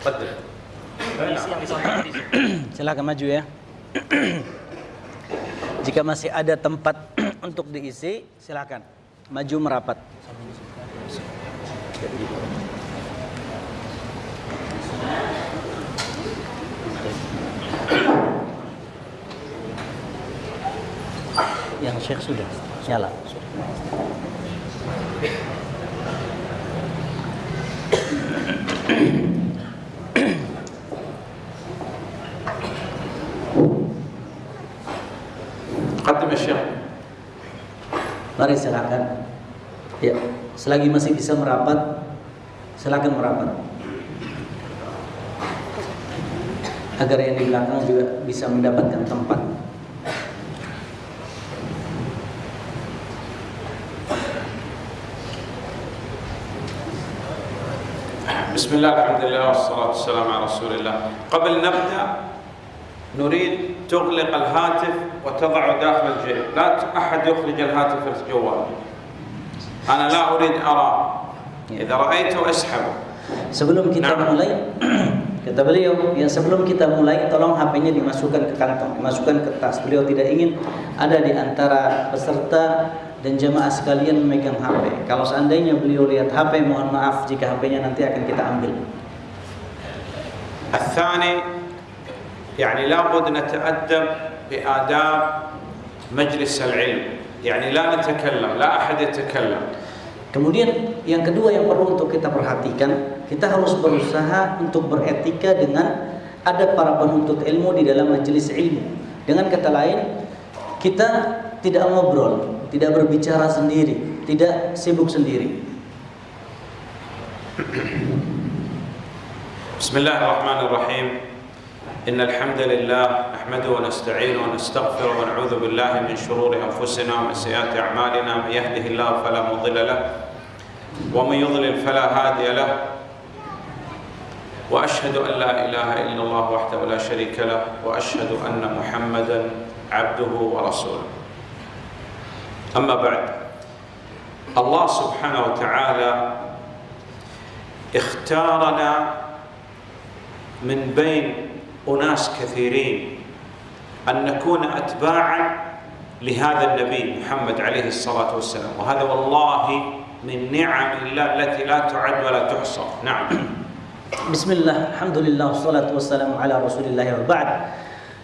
Ya? Silakan maju ya. Jika masih ada tempat untuk diisi, silakan maju merapat. Yang Syekh sudah nyala. Sudah. Mari silakan. Ya, selagi masih bisa merapat, silakan merapat. Agar yang di belakang juga bisa mendapatkan tempat. بسم الله الحمد لله والصلاة والسلام على رسول الله قبل نبدأ نريد تغلق الهاتف وتضعه داخل الجيب لا ت- أحد يخرج الهاتف في الجوال أنا لا أريد أراه إذا رأيته اسحبه Sebelum kita Nah. mulai, kata beliau, ya sebelum kita mulai, tolong HP-nya dimasukkan ke kantong, dimasukkan ke tas. Beliau tidak ingin ada di antara peserta dan jemaah sekalian memegang HP. Kalau seandainya beliau lihat HP, mohon maaf jika HP-nya nanti akan kita ambil. الثاني يعني لابد نتأدب بآداب مجلس العلم يعني لا نتكلم لا أحد يتكلم Kemudian yang kedua yang perlu untuk kita perhatikan, kita harus berusaha untuk beretika dengan ada para penuntut ilmu di dalam majelis ilmu. Dengan kata lain, kita tidak ngobrol, tidak berbicara sendiri, tidak sibuk sendiri. بسم الله الرحمن الرحيم إن الحمد لله نحمده ونستعينه ونستغفره ونعوذ بالله من شرور أنفسنا ومن سيئات أعمالنا. من يهده الله فلا مضل له ومن يضلل فلا هادي له. وأشهد أن لا إله إلا الله وحده لا شريك له وأشهد أن محمدا عبده ورسوله. أما بعد الله سبحانه وتعالى اختارنا من بين أناس كثيرين أن نكون أتباعا لهذا النبي محمد عليه الصلاة والسلام. وهذا والله من نعم الله التي لا تعد ولا تحصى. نعم. بسم الله الحمد لله والصلاة والسلام على رسول الله وبعد.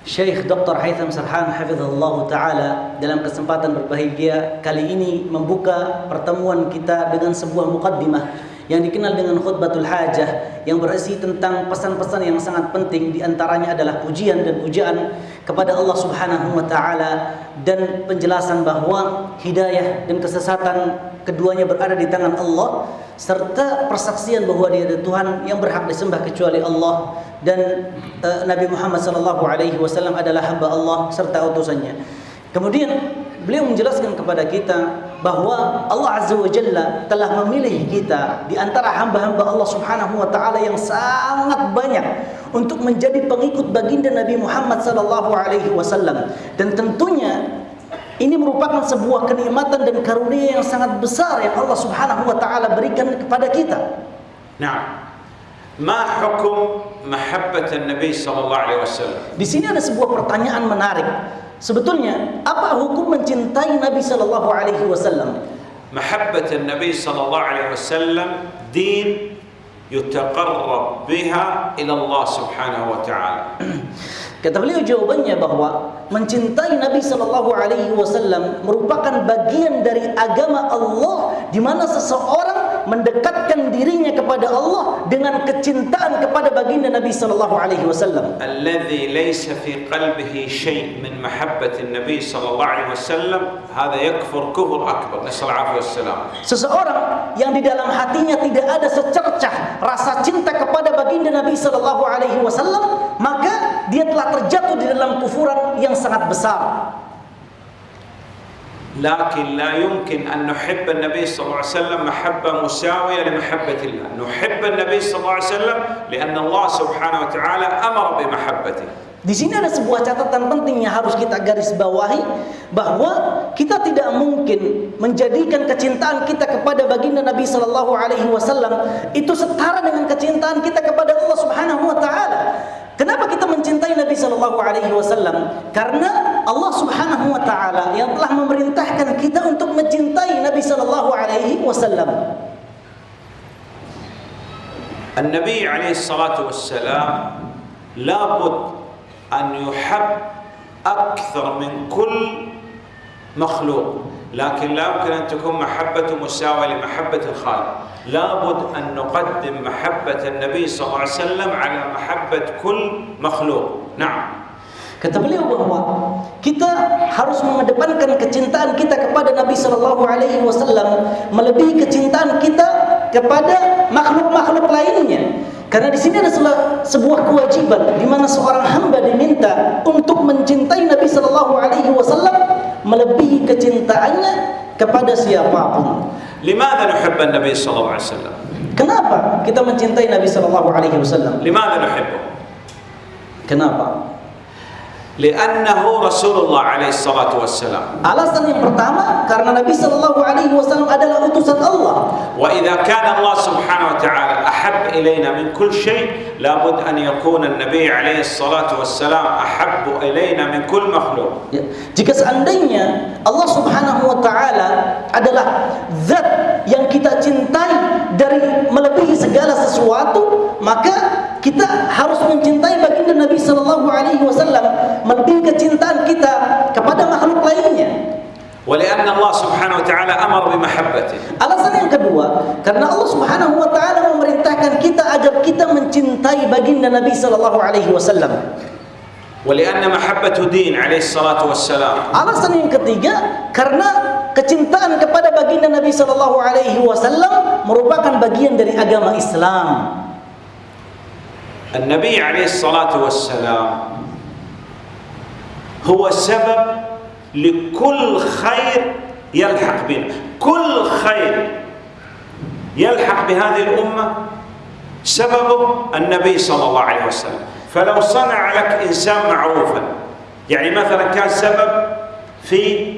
شيخ دكتور هيثم سرحان حفظه الله تعالى dalam kesempatan berbahagia kali ini membuka pertemuan kita dengan sebuah muqaddimah. Yang dikenal dengan khutbatul hajah yang berisi tentang pesan-pesan yang sangat penting di antaranya adalah pujian dan pujaan kepada Allah Subhanahu wa taala dan penjelasan bahwa hidayah dan kesesatan keduanya berada di tangan Allah serta persaksian bahwa dia ada Tuhan yang berhak disembah kecuali Allah dan eh, Nabi Muhammad sallallahu alaihi wasallam adalah hamba Allah serta utusannya. Kemudian beliau menjelaskan kepada kita bahwa Allah Azza wa Jalla telah memilih kita di antara hamba-hamba Allah Subhanahu wa taala yang sangat banyak untuk menjadi pengikut baginda Nabi Muhammad sallallahu alaihi wasallam dan tentunya ini merupakan sebuah kenikmatan dan karunia yang sangat besar yang Allah Subhanahu wa taala berikan kepada kita. نعم ما حكم محبة النبي صلى الله عليه وسلم Di sini ada sebuah pertanyaan menarik. Sebetulnya apa hukum mencintai Nabi sallallahu alaihi wasallam? محبة النبي صلى الله عليه وسلم دين يتقرب بها إلى الله سبحانه وتعالى Kata beliau jawabannya bahwa mencintai Nabi sallallahu alaihi wasallam merupakan bagian dari agama Allah di mana seseorang mendekatkan dirinya kepada Allah dengan kecintaan kepada baginda Nabi sallallahu alaihi wasallam. Alladhi laysa fi qalbihi shay min mahabbati an-nabi sallallahu alaihi wasallam, hadha yakfur kufur akbar. Nasallu alaihi wasallam. Seseorang yang di dalam hatinya tidak ada secercah rasa cinta kepada baginda Nabi sallallahu alaihi wasallam, maka dia telah terjatuh di dalam kufuran yang sangat besar. لكن لا يمكن أن نحب النبي صلى الله عليه وسلم محبة مساوية لمحبة الله. نحب النبي صلى الله عليه وسلم لأن الله سبحانه وتعالى أمر بمحبته. Di sini ada sebuah catatan penting yang harus kita garis bawahi bahwa kita tidak mungkin menjadikan kecintaan kita kepada baginda Nabi sallallahu alaihi wasallam itu setara dengan kecintaan kita kepada Allah Subhanahu wa taala. Kenapa kita mencintai Nabi sallallahu alaihi wasallam? Karena Allah Subhanahu wa taala yang telah memerintahkan kita untuk mencintai Nabi sallallahu alaihi wasallam. النبي عليه الصلاة والسلام لابد أن يحب أكثر من كل مخلوق. لكن لا يمكن أن تكون محبة مساوية لمحبة الخالق. لابد أن نقدم محبة النبي صلى الله عليه وسلم على محبة كل مخلوق. نعم. Kata beliau bahawa kita harus mengedepankan kecintaan kita kepada Nabi sallallahu alaihi wasallam melebihi kecintaan kita kepada makhluk-makhluk lainnya. Karena di sini ada sebuah kewajiban di mana seorang hamba diminta untuk mencintai Nabi sallallahu alaihi wasallam melebihi kecintaannya kepada siapapun. Limadha nuhibbu Nabi sallallahu alaihi wasallam? Kenapa kita mencintai Nabi sallallahu alaihi wasallam? Limadha nuhibbu? Kenapa? لأنه رسول الله عليه الصلاة والسلام Alasan yang pertama karena Nabi Shallallahu Alaihi Wasallam adalah utusan Allah. وإذا كان الله سبحانه وتعالى أحب إلينا من كل شيء لابد أن يكون النبي عليه الصلاة والسلام أحب إلينا من كل مخلوق Ya. Jika seandainya Allah Subhanahu wa taala adalah zat yang kita cintai dari melebihi segala sesuatu, maka kita harus mencintai baginda Nabi sallallahu alaihi wasallam melebihi kecintaan kita kepada makhluk lainnya. ولأن الله سبحانه وتعالى أمر بمحبته Alasan yang kedua, karena Allah Subhanahu wa taala memerintahkan kita agar kita mencintai baginda Nabi sallallahu alaihi wasallam. ولأن محبته دين عليه الصلاة والسلام Alasan yang ketiga karena kecintaan kepada baginda Nabi Shallallahu Alaihi Wasallam merupakan bagian dari agama Islam. النبي عليه الصلاة والسلام هو سبب لكل خير يلحق بنا. كل خير يلحق بهذه الأمة سببه النبي صلى الله عليه وسلم. فلو صنع لك إنسان معروفا يعني مثلا كان سبب في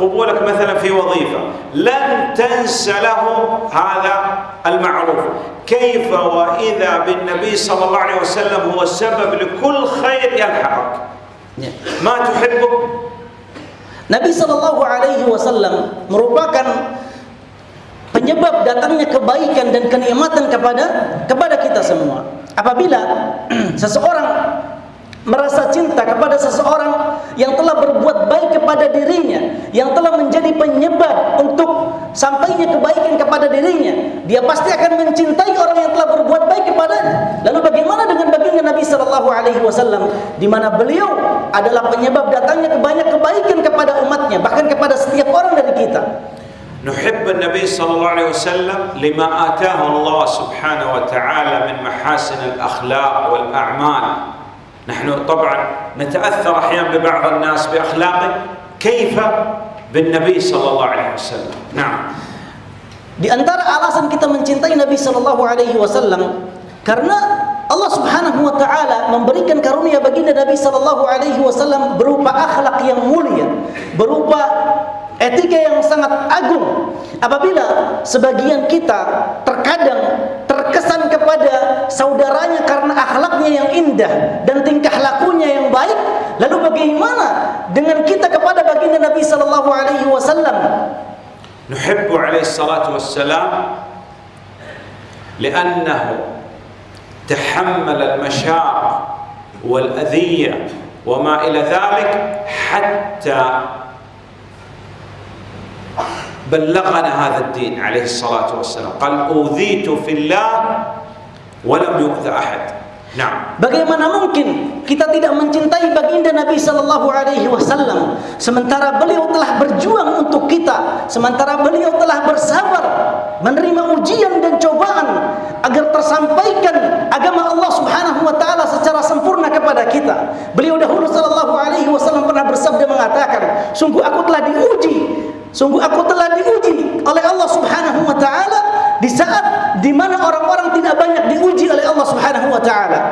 قبولك مثلا في وظيفة لن تنسى له هذا المعروف كيف وإذا بالنبي صلى الله عليه وسلم هو السبب لكل خير يلحقك Ya. ما تحبه Nabi Shallallahu Alaihi Wasallam merupakan penyebab datangnya kebaikan dan kenikmatan kepada kepada kita semua. Apabila seseorang merasa cinta kepada seseorang yang telah berbuat baik kepada dirinya, yang telah menjadi penyebab untuk sampainya kebaikan kepada dirinya, dia pasti akan mencintai orang yang telah berbuat baik kepadanya. Lalu bagaimana dengan baginda Nabi Shallallahu Alaihi Wasallam, di mana beliau adalah penyebab datangnya banyak kebaikan kepada umatnya, bahkan kepada setiap orang dari kita. نحب النبي صلى الله عليه وسلم لما آتاه الله سبحانه وتعالى من محاسن الأخلاق والأعمال نحن طبعا نتأثر أحيانا ببعض الناس بأخلاقه كيف بالنبي صلى الله عليه وسلم نعم Di antara alasan kita mencintai Nabi Shallallahu Alaihi Wasallam karena Allah Subhanahu Wa Taala memberikan karunia baginda Nabi Shallallahu Alaihi Wasallam berupa akhlak yang mulia, berupa etika yang sangat agung. Apabila sebagian kita terkadang terkesan kepada saudaranya karena akhlaknya yang indah dan tingkah lakunya yang baik, lalu bagaimana dengan kita kepada baginda Nabi Shallallahu Alaihi Wasallam? نحب عليه الصلاة والسلام لأنه تحمل المشاق والأذية وما إلى ذلك حتى بلغنا هذا الدين عليه الصلاة والسلام قال أوذيت في الله ولم يؤذى أحد نعم Bagaimana mungkin kita tidak mencintai baginda Nabi Sallallahu Alaihi Wasallam sementara beliau telah berjuang untuk kita, sementara beliau telah bersabar menerima ujian dan cobaan agar tersampaikan agama Allah Subhanahu Wa Taala secara sempurna kepada kita. Beliau dahulu Sallallahu Alaihi Wasallam pernah bersabda mengatakan, sungguh aku telah diuji, sungguh aku telah diuji oleh Allah Subhanahu Wa Taala di saat di mana orang-orang tidak banyak diuji oleh Allah Subhanahu Wa Taala.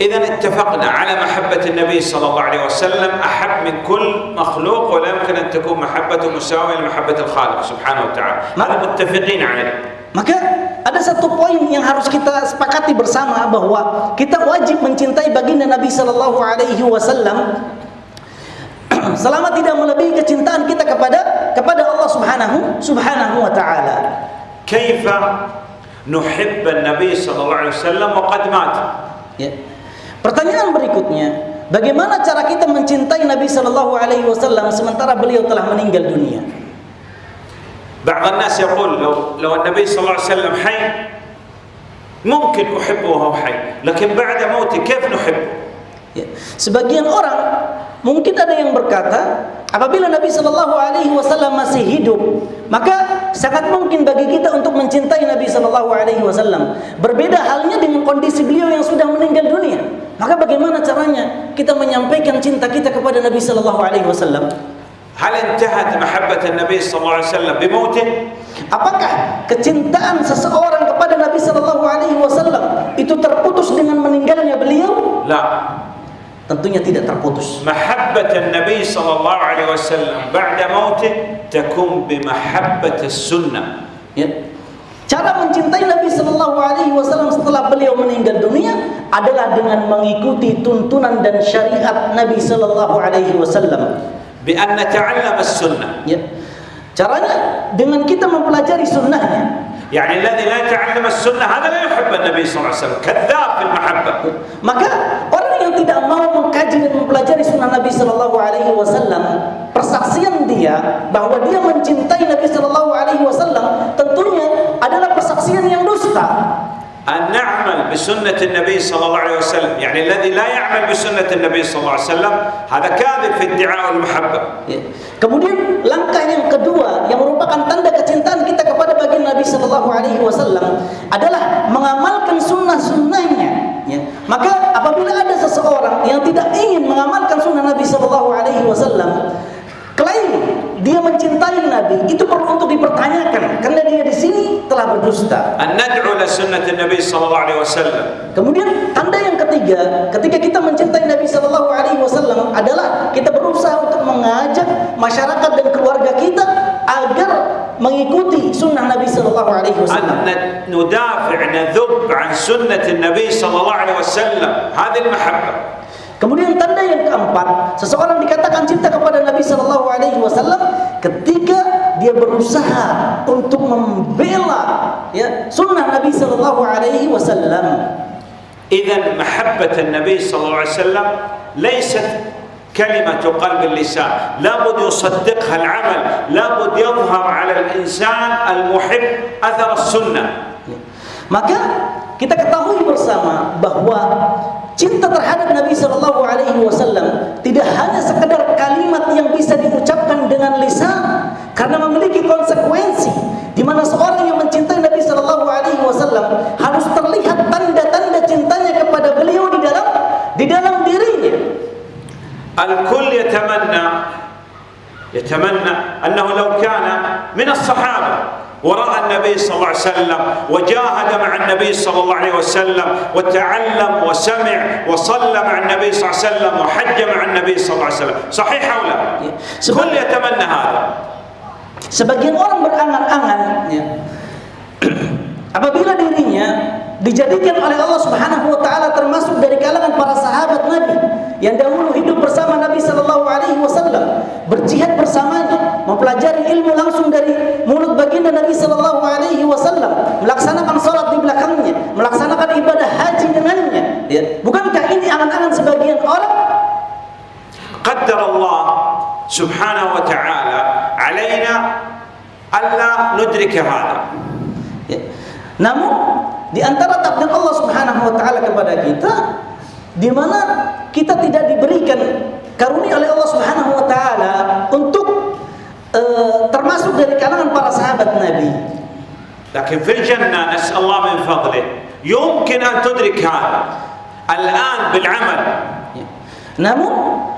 إذا اتفقنا على محبة النبي صلى الله عليه وسلم أحب من كل مخلوق ولا يمكن أن تكون محبته مساوية لمحبة الخالق سبحانه وتعالى هذا متفقين عليه Maka ada satu poin yang harus kita sepakati bersama bahwa kita wajib mencintai baginda Nabi sallallahu alaihi wasallam selama tidak melebihi kecintaan kita kepada kepada Allah Subhanahu Subhanahu wa taala. كيف نحب النبي صلى الله عليه وسلم وقد مات Ya. Pertanyaan berikutnya, bagaimana cara kita mencintai Nabi sallallahu alaihi wasallam sementara beliau telah meninggal dunia? بعض الناس يقول لو لو النبي صلى الله عليه وسلم حي ممكن أحبه وهو حي لكن بعد موته كيف نحبه Ya. Sebagian orang mungkin ada yang berkata, apabila Nabi Shallallahu Alaihi Wasallam masih hidup, maka sangat mungkin bagi kita untuk mencintai Nabi Shallallahu Alaihi Wasallam. Berbeda halnya dengan kondisi beliau yang sudah meninggal dunia. Maka bagaimana caranya kita menyampaikan cinta kita kepada Nabi Shallallahu Alaihi Wasallam? هل انتهت محبة النبي صلى الله عليه وسلم بموته Apakah kecintaan seseorang kepada Nabi Shallallahu Alaihi Wasallam itu terputus dengan meninggalnya beliau? لا Tentunya tidak terputus. محبة النبي صلى الله عليه وسلم بعد موته تكون بمحبة السنة Ya. Cara mencintai Nabi Shallallahu Alaihi Wasallam setelah beliau meninggal dunia adalah dengan mengikuti tuntunan dan syariat Nabi Shallallahu Alaihi Wasallam. بأن نتعلم السنة Ya. Caranya dengan kita mempelajari sunnahnya. يعني الذي لا يتعلم السنة هذا لا يحب النبي صلى الله عليه وسلم كذاب في المحبة Maka orang yang tidak mau mengkaji dan mempelajari sunnah Nabi Shallallahu Alaihi Wasallam, persaksian dia bahwa dia mencintai Nabi Shallallahu Alaihi Wasallam tentunya adalah persaksian yang dusta. أن نعمل بسنة النبي صلى الله عليه وسلم يعني الذي لا يعمل بسنة النبي صلى الله عليه وسلم هذا كاذب في ادعاء المحبة Ya. Kemudian langkah yang kedua yang merupakan tanda kecintaan kita kepada baginda Nabi Shallallahu Alaihi Wasallam adalah mengamalkan sunnah-sunnahnya. Maka apabila ada seseorang yang tidak ingin mengamalkan sunnah Nabi Shallallahu Alaihi Wasallam, klaim dia mencintai Nabi itu perlu untuk dipertanyakan karena dia di sini telah berdusta. Kemudian tanda yang ketiga, ketika kita mencintai Nabi Shallallahu Alaihi Wasallam adalah kita berusaha untuk mengajak masyarakat dan keluarga kita agar mengikuti sunnah Nabi Shallallahu Alaihi Wasallam. أن ندافع نذب عن سنة النبي صلى الله عليه وسلم هذه المحبة Kemudian tanda yang keempat, seseorang dikatakan cinta kepada Nabi Shallallahu Alaihi Wasallam ketika dia berusaha untuk membela ya sunnah Nabi Shallallahu Alaihi Wasallam. إذا محبة النبي صلى الله عليه وسلم ليست كلمة قلب اللسان لابد يصدقها العمل لابد يظهر على الإنسان المحب أثر السنة Maka kita ketahui bersama bahwa cinta terhadap Nabi Shallallahu Alaihi Wasallam tidak hanya sekedar kalimat yang bisa diucapkan dengan lisan, karena memiliki konsekuensi di mana seorang yang mencintai Nabi Shallallahu Alaihi Wasallam harus terlihat tanda-tanda cintanya الكل يتمنى يتمنى أنه لو كان من الصحابة ورأى النبي صلى الله عليه وسلم وجاهد مع النبي صلى الله عليه وسلم وتعلم وسمع وصلى مع النبي صلى الله عليه وسلم وحج مع النبي صلى الله عليه وسلم صحيح أو لا؟ الكل يتمنى هذا Sebagian orang berangan-angan ya, apabila dirinya dijadikan oleh Allah Subhanahu wa taala termasuk dari kalangan para sahabat Nabi yang dahulu hidup bersama Nabi sallallahu alaihi wasallam, berjihad bersamanya, mempelajari ilmu langsung dari mulut baginda Nabi sallallahu alaihi wasallam, melaksanakan salat di belakangnya, melaksanakan ibadah haji dengannya. Ya. Bukankah ini angan-angan sebagian orang? Qaddar Allah Subhanahu wa taala alaina alla nudrika hada. Ya. Namun di antara takdir Allah Subhanahu wa taala kepada kita di mana kita tidak diberikan karunia oleh Allah Subhanahu wa taala untuk eh, termasuk dari kalangan para sahabat Nabi. لكن في الجنة نسأل الله من فضله يمكن أن تدرك هذا الآن بالعمل Ya. Namun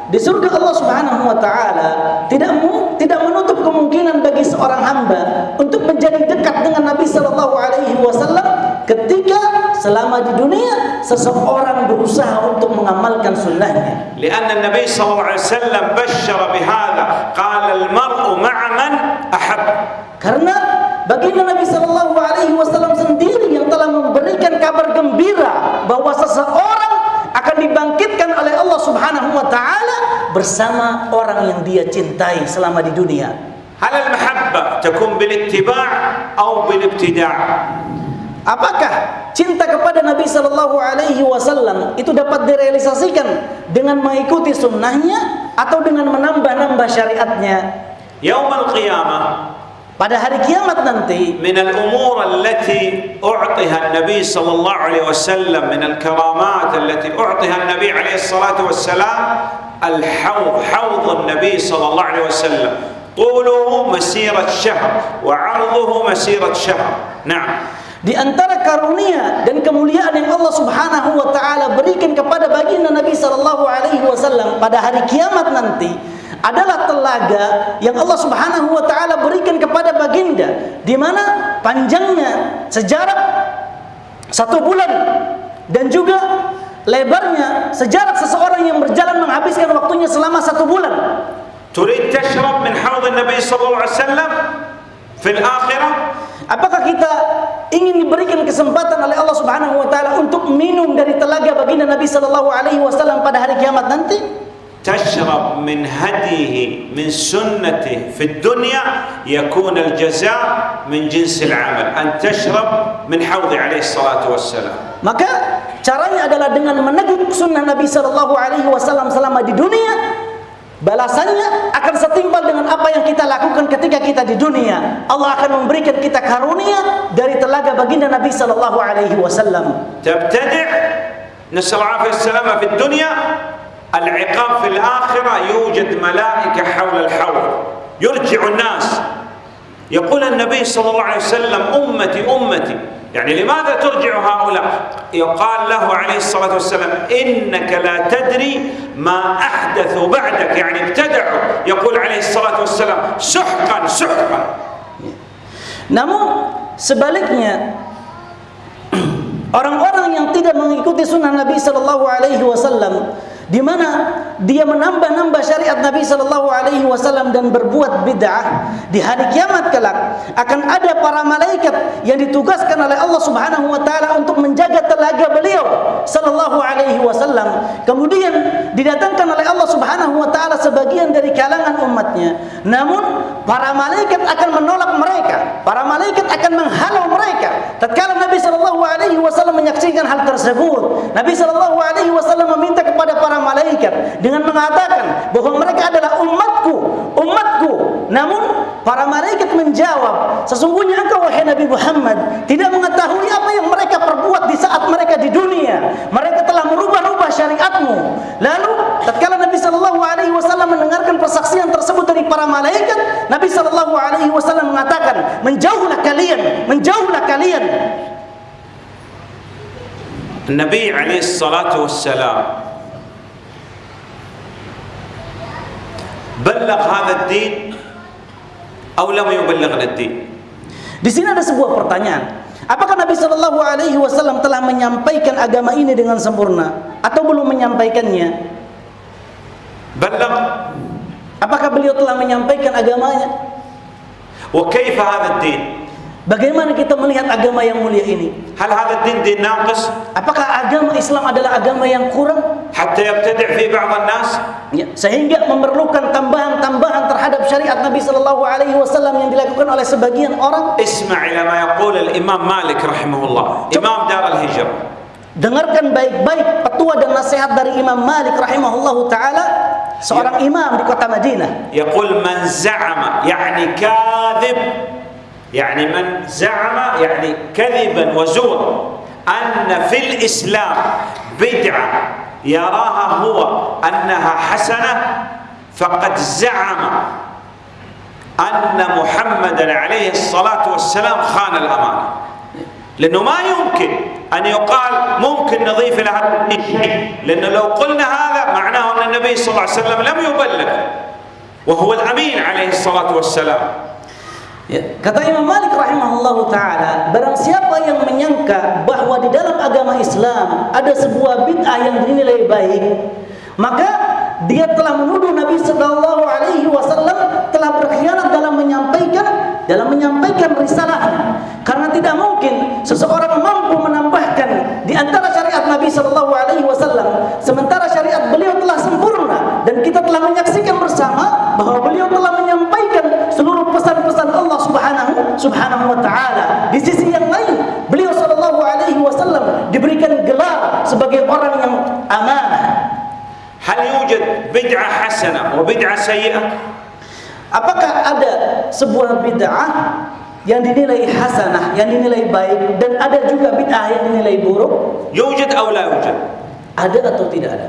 di surga Allah Subhanahu wa taala tidak mu, tidak menutup kemungkinan bagi seorang hamba untuk menjadi dekat dengan Nabi sallallahu alaihi wasallam ketika selama di dunia seseorang berusaha untuk mengamalkan sunnahnya. Karena Nabi SAW bashara bihada, Qal al-mar'u ma'a ahab. Karena baginda Nabi SAW sendiri yang telah memberikan kabar gembira bahwa seseorang akan dibangkitkan oleh Allah Subhanahu Wa Taala bersama orang yang dia cintai selama di dunia. Hal al mahabbah takun bil ittiba' atau bil ibtida'. Apakah cinta kepada Nabi Shallallahu Alaihi Wasallam itu dapat direalisasikan dengan mengikuti sunnahnya atau dengan menambah-nambah syariatnya? Yaumul qiyamah pada hari kiamat nanti min al-umur allati u'tiha an-nabi sallallahu alaihi wasallam min al-karamat allati u'tiha an-nabi alaihi salatu wassalam al-hawd hawd an-nabi sallallahu alaihi wasallam طوله مسيرة شهر وعرضه مسيرة شهر نعم Di antara karunia dan kemuliaan yang Allah Subhanahu wa taala berikan kepada baginda Nabi sallallahu alaihi wasallam pada hari kiamat nanti adalah telaga yang Allah Subhanahu wa taala berikan kepada baginda di mana panjangnya sejarak satu bulan dan juga lebarnya sejarak seseorang yang berjalan menghabiskan waktunya selama satu bulan. تريد تشرب من حوض النبي صلى الله عليه وسلم في الآخرة Apakah kita ingin diberikan kesempatan oleh Allah Subhanahu wa taala untuk minum dari telaga baginda Nabi sallallahu alaihi wasallam pada hari kiamat nanti? تشرب من هديه من سنته في الدنيا يكون الجزاء من جنس العمل أن تشرب من حوض عليه الصلاة والسلام Maka caranya adalah dengan meneguk sunnah Nabi sallallahu alaihi wasallam selama di dunia. Balasannya akan setimpal dengan apa yang kita lakukan ketika kita di dunia. Allah akan memberikan kita karunia dari telaga baginda Nabi sallallahu alaihi wasallam. تبتدع نسأل العافية والسلامة في الدنيا العقاب في الآخرة الحوض يرجع الناس يقول النبي صلى الله عليه وسلم أمتي أمتي يعني لماذا ترجع هؤلاء؟ يقال له عليه الصلاة والسلام إنك لا تدري ما أحدثوا بعدك يعني ابتدعوا يقول عليه الصلاة والسلام سحقا سحقا. Namun sebaliknya orang-orang yang tidak mengikuti sunnah Nabi Sallallahu Alaihi Wasallam di mana dia menambah-nambah syariat Nabi Sallallahu Alaihi Wasallam dan berbuat bid'ah di hari kiamat kelak akan ada para malaikat yang ditugaskan oleh Allah Subhanahu Wa Taala untuk menjaga telaga beliau Sallallahu Alaihi Wasallam. Kemudian didatangkan oleh Allah Subhanahu Wa Taala sebagian dari kalangan umatnya. Namun para malaikat akan menolak mereka. Para malaikat akan menghalau mereka. Tatkala Nabi Sallallahu Alaihi Wasallam menyaksikan hal tersebut Nabi Sallallahu Alaihi Wasallam meminta kepada para malaikat dengan mengatakan bahwa mereka adalah umatku, umatku. Namun para malaikat menjawab, sesungguhnya engkau wahai Nabi Muhammad tidak mengetahui apa yang mereka perbuat di saat mereka di dunia. Mereka telah merubah-rubah syariatmu. Lalu tatkala Nabi sallallahu alaihi wasallam mendengarkan persaksian tersebut dari para malaikat, Nabi sallallahu alaihi wasallam mengatakan, "Menjauhlah kalian, menjauhlah kalian." Nabi alaihi salatu wassalam Balagh hadha ad-din aw lam yuballigh. Di sini ada sebuah pertanyaan. Apakah Nabi Shallallahu Alaihi Wasallam telah menyampaikan agama ini dengan sempurna atau belum menyampaikannya? Belum. Apakah beliau telah menyampaikan agamanya? Wa kaifa hadzal? Bagaimana kita melihat agama yang mulia ini? هل هذا الدين دين ناقص Apakah agama Islam adalah agama yang kurang? حتى يبتدع في بعض الناس Ya, sehingga memerlukan tambahan-tambahan terhadap syariat Nabi Shallallahu Alaihi Wasallam yang dilakukan oleh sebagian orang. اسمع إلى ما يقول الإمام مالك رحمه الله إمام دار الهجرة Dengarkan baik-baik petua dan nasihat dari Imam Malik rahimahullahu taala, seorang imam di kota Madinah. يقول من زعم يعني كاذب يعني من زعم يعني كذبا وزورا أن في الإسلام بدعة يراها هو أنها حسنة فقد زعم أن محمدا عليه الصلاة والسلام خان الأمانة لأنه ما يمكن أن يقال ممكن نضيف الشيء لأنه لو قلنا هذا معناه أن النبي صلى الله عليه وسلم لم يبلغ وهو الأمين عليه الصلاة والسلام. Ya, kata Imam Malik rahimahullahu taala barang siapa yang menyangka bahwa di dalam agama Islam ada sebuah bid'ah yang dinilai baik, maka dia telah menuduh Nabi sallallahu alaihi wasallam telah berkhianat dalam menyampaikan dalam menyampaikan risalahnya. Karena tidak mungkin seseorang mampu menambahkan di antara syariat Nabi sallallahu alaihi wasallam sementara syariat beliau telah sempurna dan kita telah menyaksikan Subhanahu subhanahu wa taala. Di sisi yang lain, beliau sallallahu alaihi wasallam diberikan gelar sebagai orang yang amanah. هل يوجد بدعة حسنة وبدعة سيئة؟ Apakah ada sebuah bid'ah yang dinilai hasanah, yang dinilai baik dan ada juga bid'ah yang dinilai buruk? يوجد أو لا يوجد؟ Ada atau tidak ada?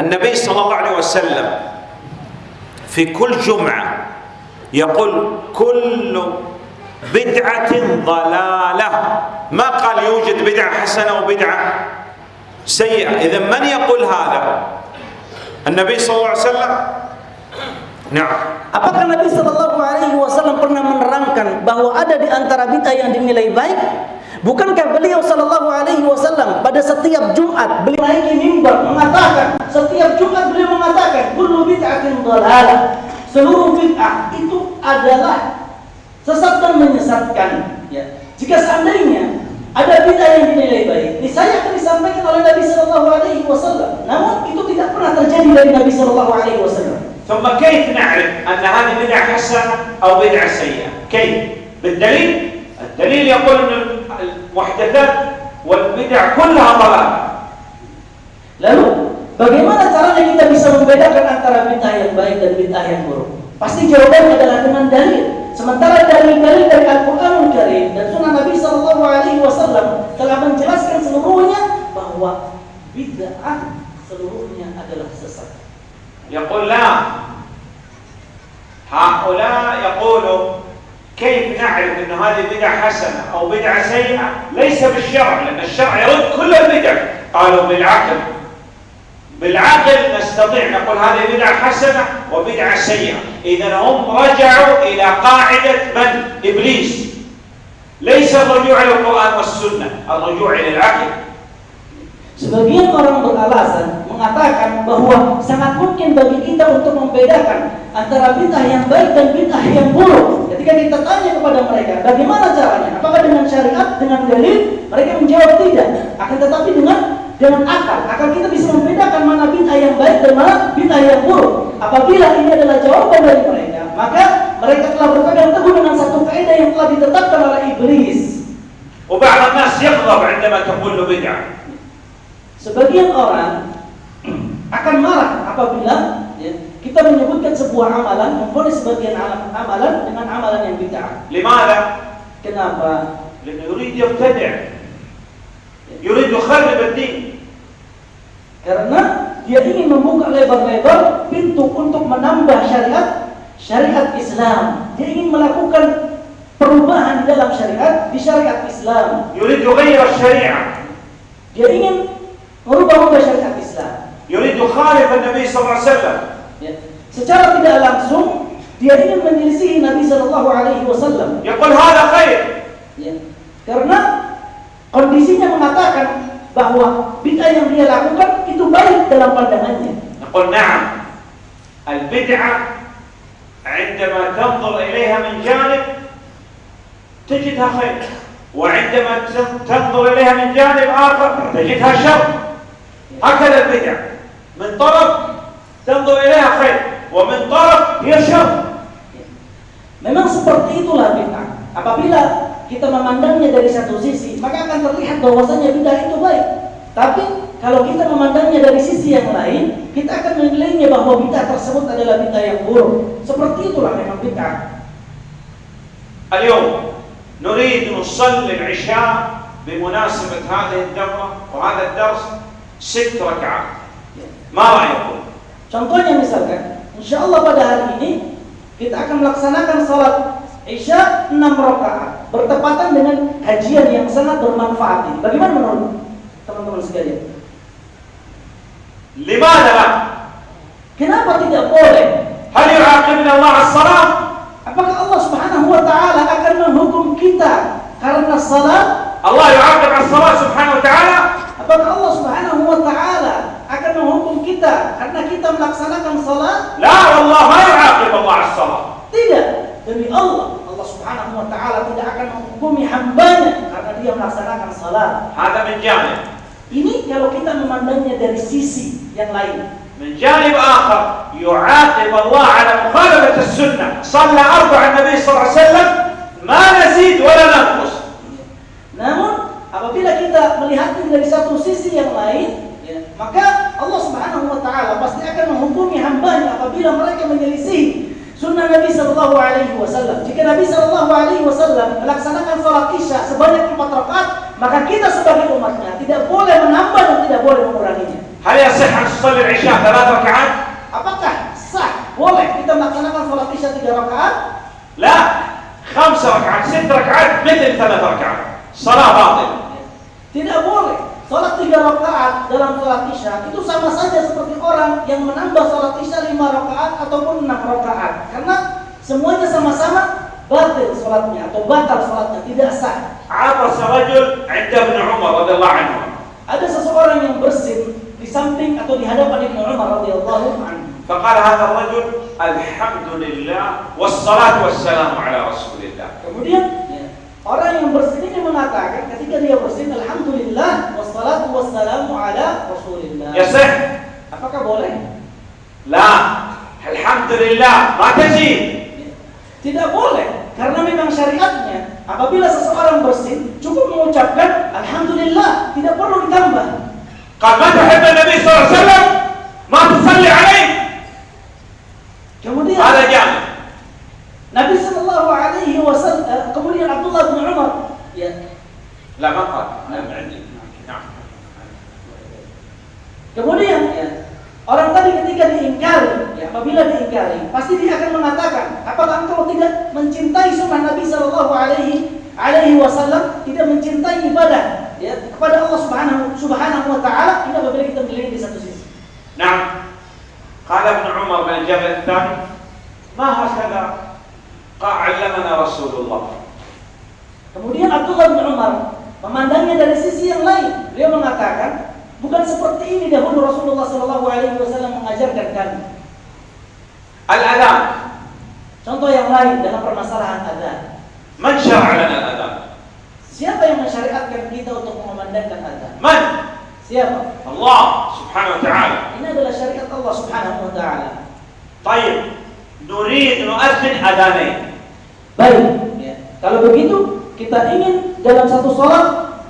النبي صلى الله عليه وسلم في كل جمعة يقول كل بدعة ضلالة ما قال يوجد بدعة حسنة وبدعة سيئة إذا من يقول هذا النبي صلى الله عليه وسلم نعم Apakah Nabi Shallallahu Alaihi Wasallam pernah menerangkan bahwa ada di antara bid'ah yang dinilai baik? Bukankah beliau Shallallahu Alaihi Wasallam pada setiap Jumat beliau naiki mimbar mengatakan setiap Jumat beliau mengatakan kullu bid'atin dhalalah seluruh bid'ah itu adalah sesat dan menyesatkan ya. Jika seandainya ada bid'ah yang dinilai baik, niscaya akan disampaikan oleh Nabi Shallallahu Alaihi Wasallam. Namun itu tidak pernah terjadi dari Nabi Shallallahu Alaihi Wasallam. ثم كيف نعرف أن هذه بدعة حسنة أو بدعة سيئة كيف بالدليل الدليل يقول أن المحدثات والبدع كلها ضلال Lalu bagaimana caranya kita bisa membedakan antara bid'ah yang baik dan bid'ah yang buruk? Pasti jawabannya adalah dengan dalil. Sementara dalil-dalil dari Al-Qur'anul Karim dan Sunnah Nabi Sallallahu Alaihi Wasallam telah menjelaskan seluruhnya bahwa bid'ah seluruhnya adalah sesat. يقول لا هؤلاء يقولوا كيف نعرف أن هذه بدعة حسنة أو بدعة سيئة ليس بالشرع لأن الشرع يرد كل البدع قالوا بالعقل بالعقل نستطيع نقول هذه بدعة حسنة وبدعة سيئة إذا هم رجعوا إلى قاعدة من؟ إبليس ليس الرجوع إلى القرآن والسنة الرجوع إلى العقل Sebagian orang beralasan mengatakan bahwa sangat mungkin bagi kita untuk membedakan antara bid'ah yang baik dan bid'ah yang buruk. Ketika kita tanya kepada mereka, bagaimana caranya? Apakah dengan syariat, dengan dalil? Mereka menjawab tidak. Akan tetapi dengan dengan akal. Akal kita bisa membedakan mana bid'ah yang baik dan mana bid'ah yang buruk. Apabila ini adalah jawaban dari mereka, maka mereka telah berpegang teguh dengan satu kaidah yang telah ditetapkan oleh iblis. وبعض الناس يغضب عندما تقول له بدعة Sebagian orang akan marah apabila ya, kita menyebutkan sebuah amalan, memfonis sebagian am- amalan dengan amalan yang bid'ah. لماذا؟ Kenapa? لأنه يريد يبتدع يريد يخرب الدين karena dia ingin membuka lebar-lebar pintu untuk menambah syariat syariat Islam. Dia ingin melakukan perubahan dalam syariat di syariat Islam. Yurid syariat. Dia ingin merubah-ubah syariat Islam. Yurid khalif Nabi SAW. Ya. Secara tidak langsung dia ingin menyelisihi Nabi sallallahu alaihi wasallam. Yaqul hada khair. Ya. Karena kondisinya mengatakan bahwa bid'ah yang dia lakukan itu baik dalam pandangannya. نقول نعم البدعة عندما تنظر إليها من جانب تجدها خير وعندما تنظر إليها من جانب آخر تجدها شر هكذا البدع من طرف تنظر إليها خير ومن طرف هي شر Memang seperti itulah bid'ah. Apabila kita memandangnya dari satu sisi, maka akan terlihat bahwasanya bid'ah itu baik. Tapi kalau kita memandangnya dari sisi yang lain, kita akan menilainya bahwa bid'ah tersebut adalah bid'ah yang buruk. Seperti itulah memang bid'ah. اليوم نريد نصلي العشاء بمناسبة هذه الدورة وهذا الدرس ست ركعات ما رأيكم؟ Contohnya misalkan, insya Allah pada hari ini kita akan melaksanakan sholat Isya 6 rakaat bertepatan dengan kajian yang sangat bermanfaat ini. Bagaimana menurut teman-teman sekalian? Lima adalah Kenapa tidak boleh? Hal akhirnya Allah salat. Apakah Allah Subhanahu wa taala akan menghukum kita karena salat? Allah yu'aqib Allah salat Subhanahu wa taala? Apakah Allah Subhanahu wa taala akan menghukum kita karena kita melaksanakan salat? La, Allah yang Allah salat? Tidak, demi Allah Subhanahu wa taala tidak akan menghukumi hambanya karena dia melaksanakan salat. هذا من جانب Ini kalau kita memandangnya dari sisi yang lain. من جانب آخر يعاقب الله على مخالفة السنة صلى أربع النبي صلى الله عليه وسلم ما نزيد ولا ننقص Namun apabila kita melihatnya dari satu sisi yang lain, ya, maka Allah Subhanahu wa taala pasti akan menghukumi hambanya apabila mereka menyelisihi sunnah Nabi Shallallahu Alaihi Wasallam. Jika Nabi Shallallahu Alaihi Wasallam melaksanakan sholat isya sebanyak empat rakaat, maka kita sebagai umatnya tidak boleh menambah dan tidak boleh menguranginya. هل يصح أن تصلي العشاء ثلاث ركعات؟ Apakah sah boleh kita melaksanakan sholat isya tiga rakaat? لا خمس ركعات ست ركعات مثل ثلاث ركعات صلاة باطلة Tidak boleh. Sholat tiga rakaat dalam sholat isya itu sama saja seperti orang yang menambah sholat isya lima rakaat ataupun enam rakaat. Karena semuanya sama-sama batil sholatnya atau batal sholatnya tidak sah. عطس رجل عند ابن عمر رضي الله عنه Ada seseorang yang bersin di samping atau di hadapan Ibnu Umar radhiyallahu anhu. فقال هذا الرجل الحمد لله والصلاة والسلام على رسول الله Kemudian ya, Orang yang bersin ini mengatakan ketika dia bersin alhamdulillah wassalatu wassalamu ala rasulillah. Ya sah. Apakah boleh? La. Alhamdulillah, ma tajib. Tidak boleh karena memang syariatnya apabila seseorang bersin cukup mengucapkan alhamdulillah, tidak perlu ditambah. Qad matahabba Nabi SAW alaihi wasallam ma. Kemudian ada jam. Nabi Abdullah bin Umar ya لا ما قال أنا عندي نعم kemudian ya orang tadi ketika diingkari ya apabila diingkari pasti dia akan mengatakan apakah engkau tidak mencintai sunnah Nabi Shallallahu Alaihi Alaihi Wasallam tidak mencintai ibadah ya kepada Allah Subhanahu Subhanahu Wa Taala ini apabila kita melihat di satu sisi نعم قال ابن عمر بن الجبل الثاني ما هكذا قال علمنا رسول الله Kemudian Abdullah bin Umar memandangnya dari sisi yang lain. Beliau mengatakan, bukan seperti ini dahulu Rasulullah Shallallahu Alaihi Wasallam mengajarkan kami. al-adab. Contoh yang lain dalam permasalahan adab. Man syara'ana adab. Siapa yang mensyariatkan kita untuk memandangkan adab? Man? Siapa? Allah Subhanahu wa taala. Ini adalah syariat Allah Subhanahu wa taala. Baik. Nurid nu'adhin adhanain. Baik, ya. Kalau begitu kita ingin dalam satu sholat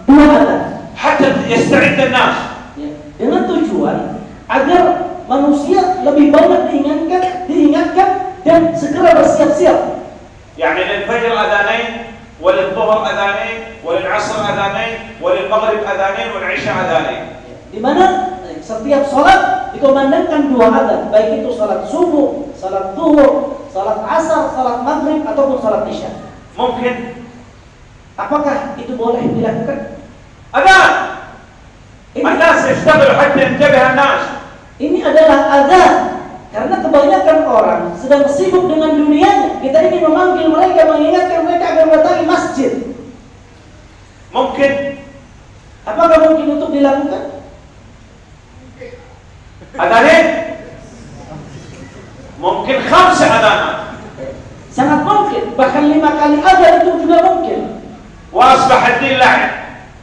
dua adzan. حتى يستعد الناس Ya. Dengan tujuan agar manusia lebih banyak diingatkan, diingatkan dan segera bersiap-siap يعني للفجر أذانين وللظهر أذانين وللعصر أذانين وللمغرب أذانين والعشاء أذانين di mana eh, setiap sholat dikumandangkan dua adzan, baik itu sholat subuh, sholat zuhur, sholat asar, sholat maghrib ataupun sholat isya. ممكن Apakah itu boleh dilakukan? Ada. Anas istabir hatta intabih anas. Ini adalah azab karena kebanyakan orang sedang sibuk dengan dunianya. Kita ingin memanggil mereka, mengingatkan mereka agar mendatangi masjid. Mungkin. Apakah mungkin untuk dilakukan? Adalin? Mungkin khamsa adana. Sangat mungkin. Bahkan lima kali ada itu juga mungkin wasbah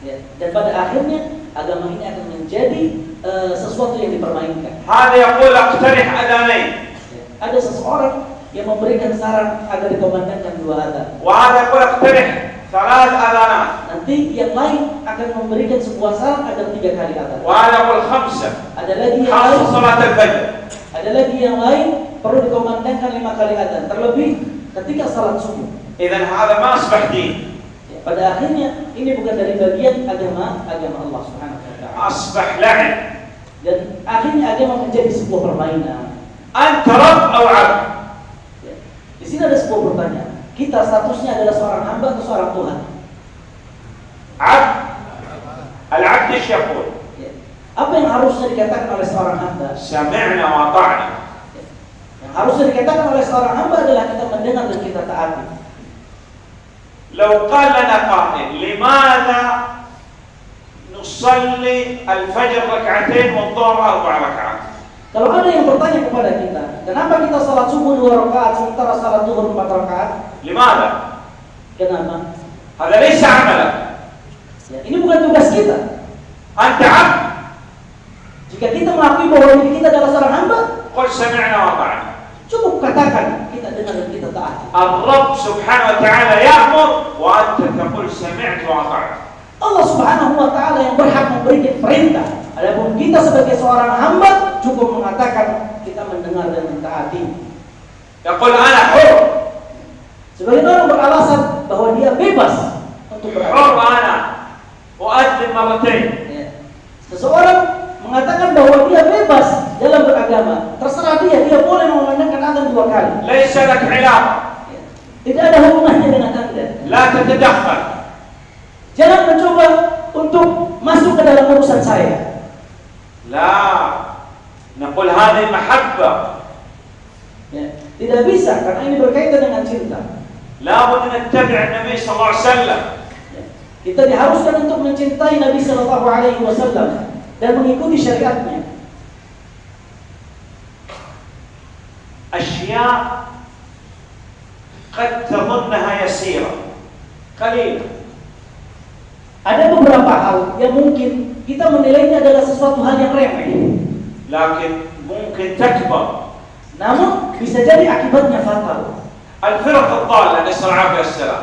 ya, dan pada akhirnya agama ini akan menjadi uh, sesuatu yang dipermainkan. Hada yaqul aqtarih adanain. Ya, ada seseorang yang memberikan saran agar dikomandangkan dua adan. Wa hada yaqul aqtarih salat adana. Nanti yang lain akan memberikan sebuah saran agar tiga kali adan. Wa hada yaqul khamsa. Ada lagi yang lain. salat al-fajr. Ada lagi yang lain perlu dikomandangkan lima kali adan. Terlebih ketika salat subuh. Idan hada ma asbah pada akhirnya ini bukan dari bagian agama agama Allah Subhanahu wa taala. Asbah. Dan akhirnya agama menjadi sebuah permainan. Antarab atau. Ya. Di sini ada sebuah pertanyaan. Kita statusnya adalah seorang hamba atau seorang Tuhan? Ab Al-abd ya. Apa yang harusnya dikatakan oleh seorang hamba? Sami'na wa ta'na. Ya. Yang harusnya dikatakan oleh seorang hamba adalah kita mendengar dan kita taati. لو قال لنا قائل لماذا نصلي الفجر ركعتين والظهر أربع ركعات Kalau ada yang bertanya kepada kita, kenapa kita salat subuh dua rakaat sementara salat zuhur empat rakaat? لماذا؟ Kenapa? هذا ليس عملك Ya, ini bukan tugas kita. أنت عبد Jika kita mengakui bahwa diri kita adalah seorang hamba, قل سمعنا وأطعنا cukup katakan dan dengan yang kita taati. Allah Subhanahu wa taala ya'mur wa anta taqul sami'tu wa ata'tu. Allah Subhanahu wa taala yang berhak memberikan perintah. Adapun kita sebagai seorang hamba cukup mengatakan kita mendengar dan mentaati. Yaqul ana hur. Sebagai orang beralasan bahwa dia bebas untuk beragama. Hur ana wa adzim marratain. Ya. Seseorang mengatakan bahwa dia bebas dalam beragama. Terserah dia, dia boleh mengumandangkan azan dua kali. Laisa lak Tidak ada hubungannya dengan Anda. La tatadakhal. Jangan mencoba untuk masuk ke dalam urusan saya. La naqul hadhihi mahabba. Ya, tidak bisa karena ini berkaitan dengan cinta. La bud nattabi' Nabi sallallahu alaihi. Ya, kita diharuskan untuk mencintai Nabi sallallahu alaihi wasallam dan mengikuti syariatnya. أشياء قد تظنها يسيرة قليلة Ada beberapa hal yang mungkin kita menilainya adalah sesuatu hal yang remeh, لكن ممكن تكبر namun bisa jadi akibatnya fatal. الفرق الضالة نسأل العافية والسلام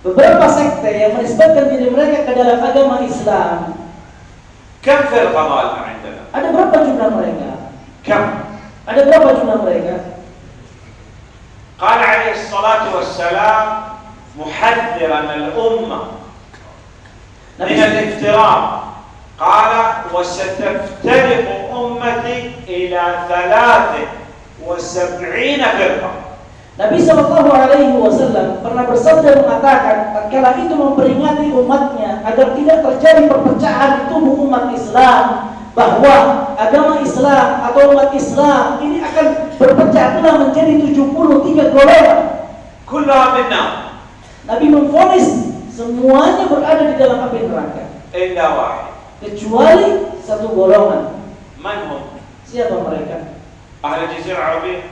Beberapa sekte yang menisbatkan diri mereka ke dalam agama Islam, كم فرقة ضالة عندنا؟ ada berapa jumlah mereka? كم؟ Ada berapa jumlah mereka? قال عليه الصلاة والسلام محذرا الأمة من الافتراء قال وستفترق أمتي إلى ثلاث وسبعين فرقة Nabi Shallallahu Alaihi Wasallam pernah bersabda mengatakan, tatkala itu memperingati umatnya agar tidak terjadi perpecahan di tubuh umat Islam, bahwa agama Islam atau umat Islam ini akan berpecah belah menjadi 73 golongan. Kulamina. Nabi memfonis semuanya berada di dalam api neraka. Kecuali satu golongan. Manhum. Siapa mereka? Ahli jazirah Arabia.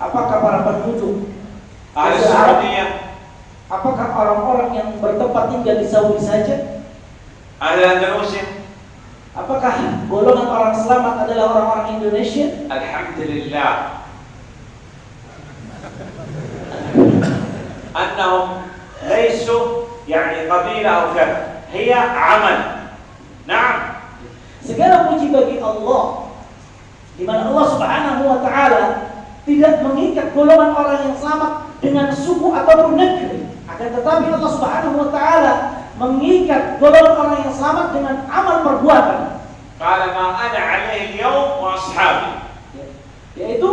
Apakah para penduduk? أهل Jazirah Arab? السعودية Apakah orang-orang yang bertempat tinggal di Saudi saja? أهل الأندلسية Apakah golongan orang selamat adalah orang-orang Indonesia? الحمد لله أنهم ليسوا يعني قبيلة أو كذا هي عمل نعم Segala puji bagi Allah di mana Allah Subhanahu wa taala tidak mengikat golongan orang yang selamat dengan suku ataupun negeri. Akan tetapi Allah Subhanahu wa taala mengikat golongan orang yang selamat dengan amal perbuatan. قال ما أنا عليه اليوم وأصحابي Yaitu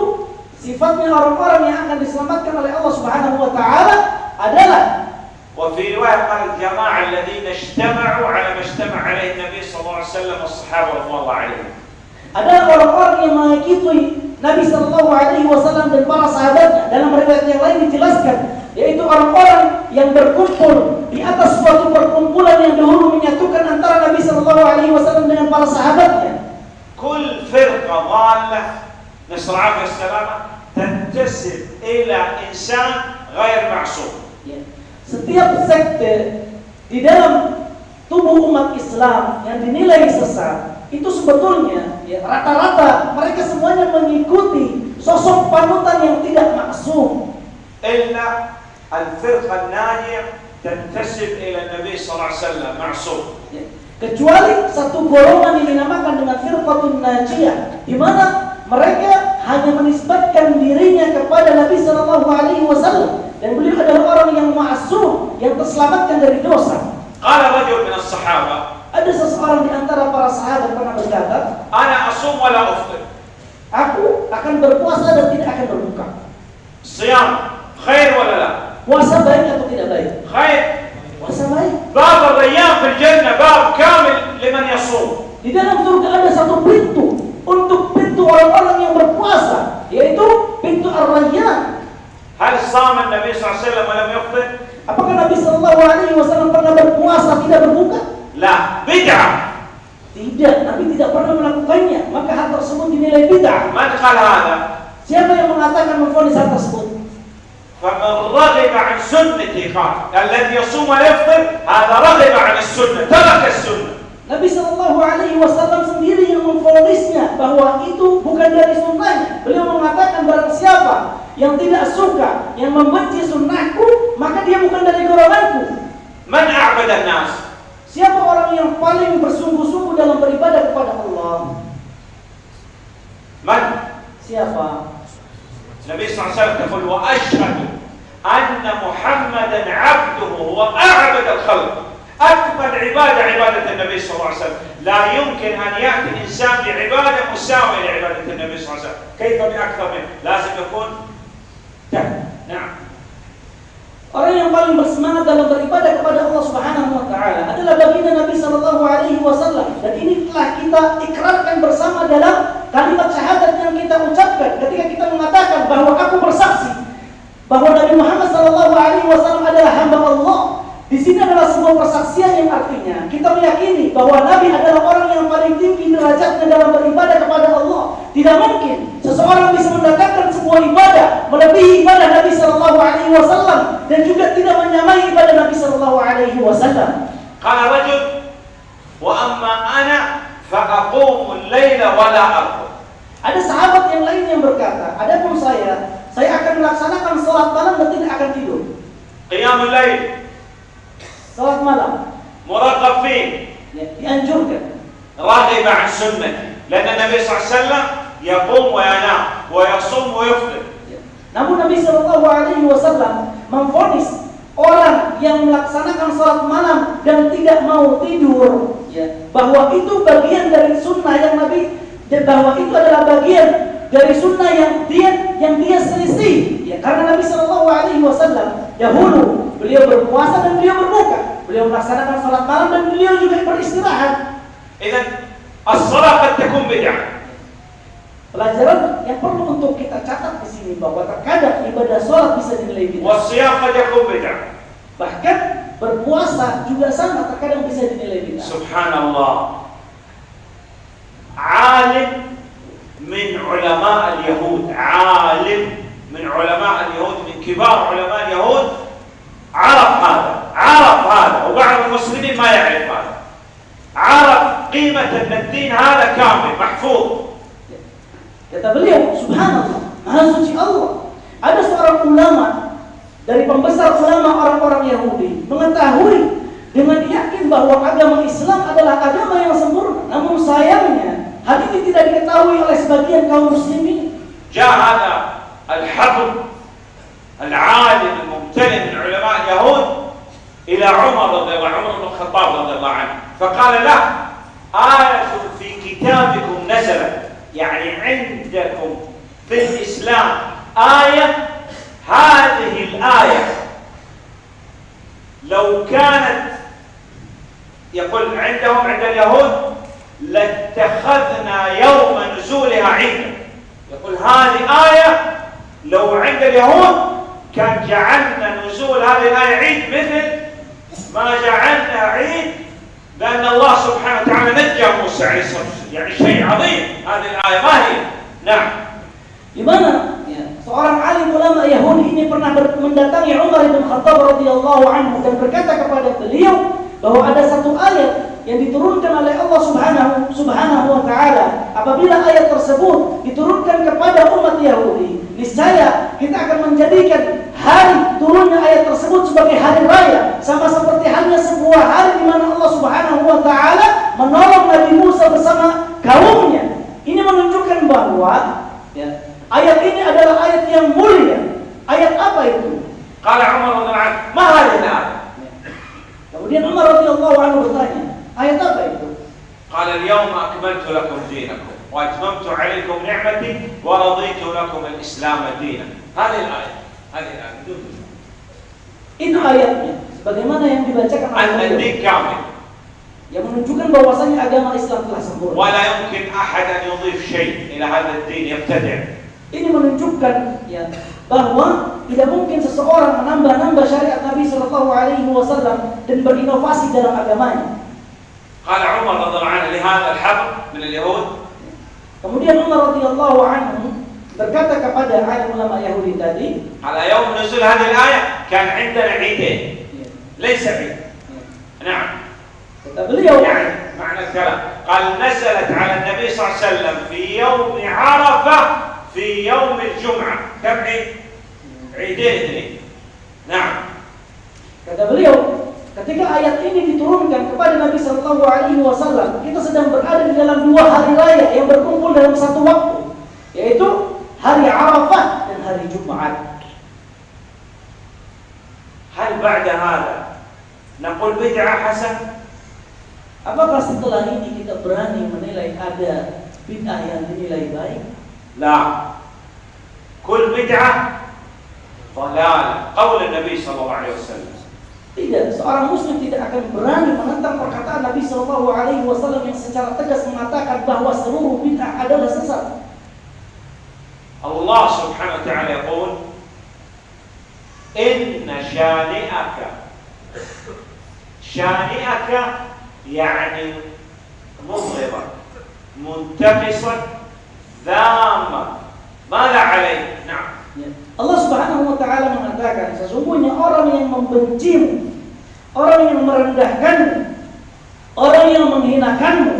sifatnya orang-orang yang akan diselamatkan oleh Allah Subhanahu wa taala adalah وفي رواية قال الجماعة الذين اجتمعوا على ما اجتمع عليه النبي صلى الله عليه وسلم والصحابة رضوان الله عليهم adalah orang-orang yang mengikuti Nabi Shallallahu Alaihi Wasallam dan para sahabatnya. Dalam riwayat yang lain dijelaskan, yaitu orang-orang yang berkumpul di atas suatu perkumpulan yang dahulu menyatukan antara Nabi Shallallahu Alaihi Wasallam dengan para sahabatnya. كل فرقة ضالة نسأل العافية والسلامة تنتسب إلى إنسان غير معصوم Ya. Setiap sekte di dalam tubuh umat Islam yang dinilai sesat itu sebetulnya ya, rata-rata ya, mereka semuanya mengikuti sosok panutan yang tidak maksum. Illa al-firqa nani' tantasib ila Nabi sallallahu alaihi wasallam maksum. Ya, kecuali satu golongan yang dinamakan dengan firqatun najiyah di mana mereka hanya menisbatkan dirinya kepada Nabi sallallahu alaihi wasallam dan beliau adalah orang yang maksum yang terselamatkan dari dosa. Qala rajul min as-sahabah ada seseorang di antara para sahabat pernah berkata, "Ana asum wala uftir." Aku akan berpuasa dan tidak akan berbuka. Siyam khair wala la? Puasa baik atau tidak baik? Khair. Puasa baik. Bab al-ayyam fil jannah bab kamil liman yasum. Di dalam surga ada satu pintu untuk pintu orang-orang yang berpuasa, yaitu pintu ar-rayyan. Hal sama Nabi sallallahu alaihi wasallam lam? Apakah Nabi sallallahu alaihi wasallam pernah berpuasa tidak berbuka? لا بدعة Tidak, Nabi tidak pernah melakukannya. Maka hal tersebut dinilai bid'ah. من قال هذا؟ Siapa yang mengatakan memfonis hal tersebut? فمن رغب عن سنتي قال الذي يصوم ويفطر هذا رغب عن السنة ترك السنة Nabi Shallallahu Alaihi Wasallam sendiri yang memfonisnya bahwa itu bukan dari sunnahnya. Beliau mengatakan barang siapa yang tidak suka, yang membenci sunnahku, maka dia bukan dari golonganku. من أعبد الناس؟ Siapa orang yang paling bersungguh-sungguh dalam beribadah kepada Allah? من؟ Siapa? عليه وسلم يقول وأشهد أن محمدا عبده وأعبد الخلق أكمل عبادة عبادة النبي صلى الله عليه وسلم لا يمكن أن يأتي إنسان بعبادة مساوية لعبادة النبي صلى الله عليه وسلم كيف بأكثر منه لازم يكون نعم Orang yang paling bersemangat dalam beribadah kepada Allah Subhanahu wa taala adalah baginda Nabi sallallahu alaihi wasallam dan ini telah kita ikrarkan bersama dalam kalimat syahadat yang kita ucapkan ketika kita mengatakan bahwa aku bersaksi bahwa Nabi Muhammad sallallahu alaihi wasallam adalah hamba Allah. Di sini adalah sebuah persaksian yang artinya kita meyakini bahwa Nabi adalah orang yang paling tinggi derajatnya dalam beribadah kepada Allah. Tidak mungkin seseorang bisa mendatangkan sebuah ibadah melebihi ibadah Nabi Shallallahu Alaihi Wasallam dan juga tidak menyamai ibadah Nabi Shallallahu Alaihi Wasallam. Kalau rajul, wa amma ana faqaqumu. Ada sahabat yang lain yang berkata, adapun saya, saya akan melaksanakan sholat malam dan tidak akan tidur. Qiyamul lail Sholat malam مرغب فيه ya, dianjurkan. راغب عن سنتي لأن النبي صلى الله عليه وسلم يقوم وينام ويصوم ويفطر Ya. Namun Nabi Shallallahu Alaihi Wasallam memfonis orang yang melaksanakan sholat malam dan tidak mau tidur, ya, bahwa itu bagian dari sunnah yang Nabi dan bahwa itu adalah bagian dari sunnah yang dia yang dia selisih. Ya, karena Nabi Shallallahu Alaihi Wasallam Yahudi, beliau berpuasa dan beliau berbuka beliau melaksanakan sholat malam dan beliau juga beristirahat Idan as-salat qad bid'ah. Pelajaran yang perlu untuk kita catat di sini bahwa terkadang ibadah sholat bisa dinilai bid'ah. Wasiyam beda. Bahkan berpuasa juga sama terkadang bisa dinilai bid'ah. Subhanallah. Alim min ulama al-Yahud, alim min ulama al-Yahud min kibar ulama هذا كامل محفوظ Kata beliau, subhanallah, maha suci Allah. Ada seorang ulama dari pembesar ulama orang-orang Yahudi mengetahui dengan yakin bahwa agama Islam adalah agama yang sempurna. Namun sayangnya, hal ini tidak diketahui oleh sebagian kaum muslimin. جاء هذا الحبر العالم الممتلئ من علماء اليهود إلى عمر رضي الله عنه عمر بن الخطاب رضي الله عنه فقال له آية في كتابكم نزلت يعني عندكم في الإسلام آية هذه الآية لو كانت يقول عندهم عند اليهود لاتخذنا يوم نزولها عيدا يقول هذه آية لو عند اليهود كان جعلنا نزول هذه الآية عيد مثل ما جعلنا عيد لأن الله سبحانه وتعالى نجى موسى عليه الصلاة والسلام يعني شيء عظيم هذه الآية ما هي نعم Di ya, seorang alim ulama Yahudi ini pernah mendatangi Umar bin Khattab radhiyallahu anhu dan berkata kepada beliau bahwa ada satu ayat yang diturunkan oleh Allah Subhanahu Subhanahu wa taala. Apabila ayat tersebut diturunkan kepada umat Yahudi, niscaya kita akan menjadikan hari turunnya ayat tersebut sebagai hari raya, sama seperti halnya sebuah hari di mana Allah Subhanahu wa taala menolong Nabi Musa bersama kaumnya. Ini menunjukkan bahwa ya, ayat ini adalah ayat yang mulia. Ayat apa itu? قال عمر رضي الله عنه ayat apa itu? قال اليوم أكملت لكم دينكم وأتممت عليكم نعمتي ورضيت لكم الإسلام دينا هذه الآية هذه الآية. Itu ayatnya. Sebagaimana yang dibacakan oleh. الدين كامل yang menunjukkan bahwasanya agama Islam telah sempurna. ولا يمكن أحد أن يضيف شيء إلى هذا الدين يبتدع Ini menunjukkan ya bahwa tidak mungkin seseorang menambah-nambah syariat Nabi Shallallahu Alaihi Wasallam dan berinovasi dalam agamanya. قال عمر رضي الله عنه لهذا الحبر من اليهود Kemudian Umar radhiyallahu anhu berkata kepada alim ulama Yahudi tadi, على يوم نزول هذه الآية كان عندنا عيدين ليس عيد نعم beliau, يعني معنى الكلام قال نزلت على النبي صلى الله عليه وسلم في يوم عرفة في يوم الجمعة كم عيد؟ عيدين اثنين نعم kata beliau, ketika ayat ini diturunkan kepada Nabi Shallallahu Alaihi Wasallam, kita sedang berada di dalam dua hari raya yang berkumpul dalam satu waktu, yaitu hari Arafah dan hari Jumat. هل بعد هذا نقول بدعة حسن؟ Apakah setelah ini kita berani menilai ada bid'ah yang dinilai baik? لا كل بدعة ضلال قول النبي صلى الله عليه وسلم Tidak, seorang muslim tidak akan berani menentang perkataan Nabi Shallallahu Alaihi Wasallam yang secara tegas mengatakan bahwa seluruh bid'ah adalah sesat. الله سبحانه وتعالى يقول إن شانئك شانئك يعني مضغبا منتقصا ذاما ماذا عليه نعم. Allah Subhanahu wa taala mengatakan sesungguhnya orang yang membencimu, orang yang merendahkanmu, orang yang menghinakanmu,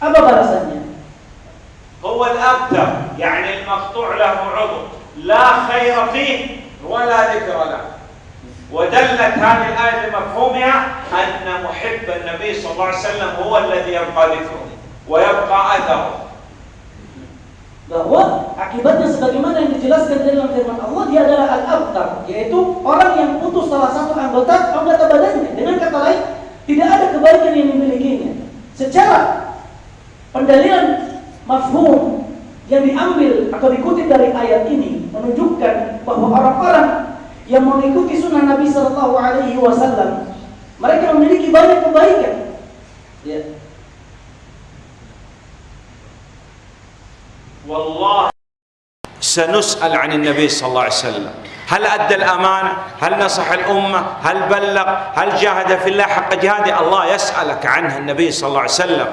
apa balasannya? هو الأبتر يعني المقطوع له عضو لا خير فيه ولا ذكر له ودلت هذه الآية بمفهومها أن محب النبي صلى الله عليه وسلم هو الذي يبقى ذكره ويبقى أثره bahwa akibatnya sebagaimana yang dijelaskan dalam firman Allah dia adalah al-abtar yaitu orang yang putus salah satu anggota anggota badannya. Dengan kata lain tidak ada kebaikan yang dimilikinya. Secara pendalilan mafhum yang diambil atau dikutip dari ayat ini menunjukkan bahwa orang-orang yang mengikuti sunnah Nabi Shallallahu Alaihi Wasallam mereka memiliki banyak kebaikan. Ya. والله سنسأل عن النبي صلى الله عليه وسلم. هل أدى الأمانة هل نصح الأمة؟ هل بلغ؟ هل جاهد في الله حق جهاده؟ الله يسألك عنه النبي صلى الله عليه وسلم.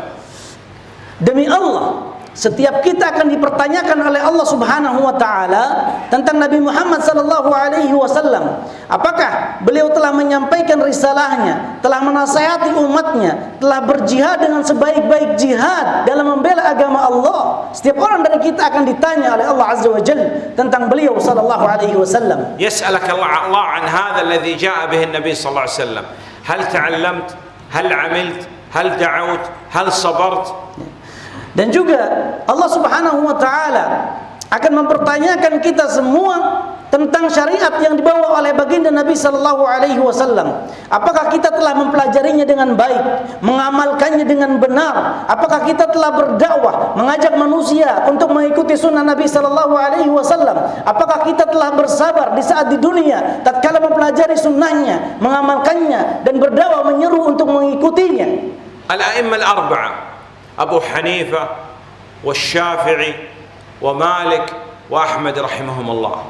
Demi Allah, Setiap kita akan dipertanyakan oleh Allah Subhanahu wa taala tentang Nabi Muhammad sallallahu alaihi wasallam. Apakah beliau telah menyampaikan risalahnya, telah menasihati umatnya, telah berjihad dengan sebaik-baik jihad dalam membela agama Allah? Setiap orang dari kita akan ditanya oleh Allah Azza wa Jalla tentang beliau sallallahu alaihi wasallam. Yas'alaka Allah an hadha alladhi jaa bihi an-nabi sallallahu alaihi wasallam. Hal ta'allamt? Hal 'amilt? Hal da'awt? Hal sabart? Dan juga Allah subhanahu wa ta'ala akan mempertanyakan kita semua tentang syariat yang dibawa oleh baginda Nabi sallallahu alaihi wasallam. Apakah kita telah mempelajarinya dengan baik, mengamalkannya dengan benar? Apakah kita telah berdakwah, mengajak manusia untuk mengikuti sunnah Nabi sallallahu alaihi wasallam? Apakah kita telah bersabar di saat di dunia tatkala mempelajari sunnahnya, mengamalkannya dan berdakwah menyeru untuk mengikutinya? Al-a'immah al-arba'ah أبو حنيفة والشافعي ومالك وأحمد رحمهم الله.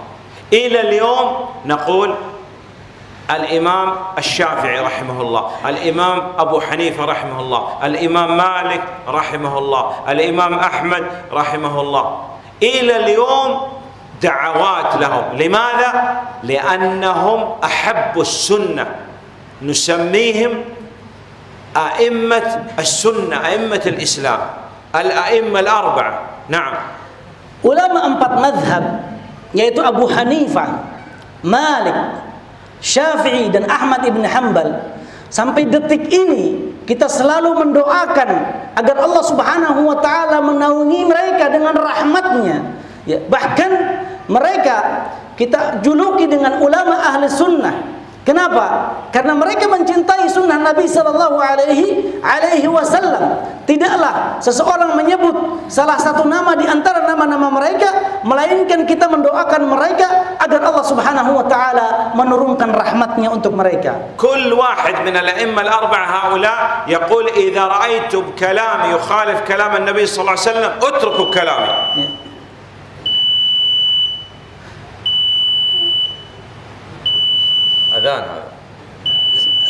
إلى اليوم نقول الإمام الشافعي رحمه الله الإمام أبو حنيفة رحمه الله الإمام مالك رحمه الله الإمام أحمد رحمه الله. إلى اليوم دعوات لهم. لماذا؟ لأنهم أحبوا السنة. نسميهم أئمة السنة أئمة الإسلام الأئمة الأربعة نعم Ulama empat madhab yaitu Abu Hanifah, Malik, Syafi'i dan Ahmad ibn Hanbal sampai detik ini kita selalu mendoakan agar Allah Subhanahu wa taala menaungi mereka dengan rahmatnya. Ya, bahkan mereka kita juluki dengan ulama ahli sunnah. Kenapa? Karena mereka mencintai sunnah Nabi Sallallahu Alaihi Alaihi Wasallam. Tidaklah seseorang menyebut salah satu nama di antara nama-nama mereka, melainkan kita mendoakan mereka agar Allah Subhanahu Wa Taala menurunkan rahmatnya untuk mereka. كل واحد من الأئمة الأربعة هؤلاء يقول إذا رأيتم كلام يخالف كلام النبي صلى الله عليه وسلم اتركوا كلامي Adhan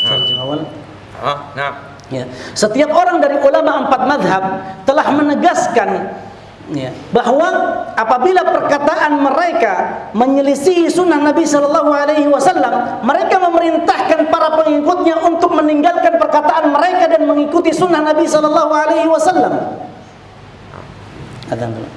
nah. ah, nah. ya. Setiap orang dari ulama empat madhab telah menegaskan ya, bahwa apabila perkataan mereka menyelisihi sunnah Nabi Shallallahu Alaihi Wasallam, mereka memerintahkan para pengikutnya untuk meninggalkan perkataan mereka dan mengikuti sunnah Nabi Shallallahu Alaihi Wasallam. Adhan.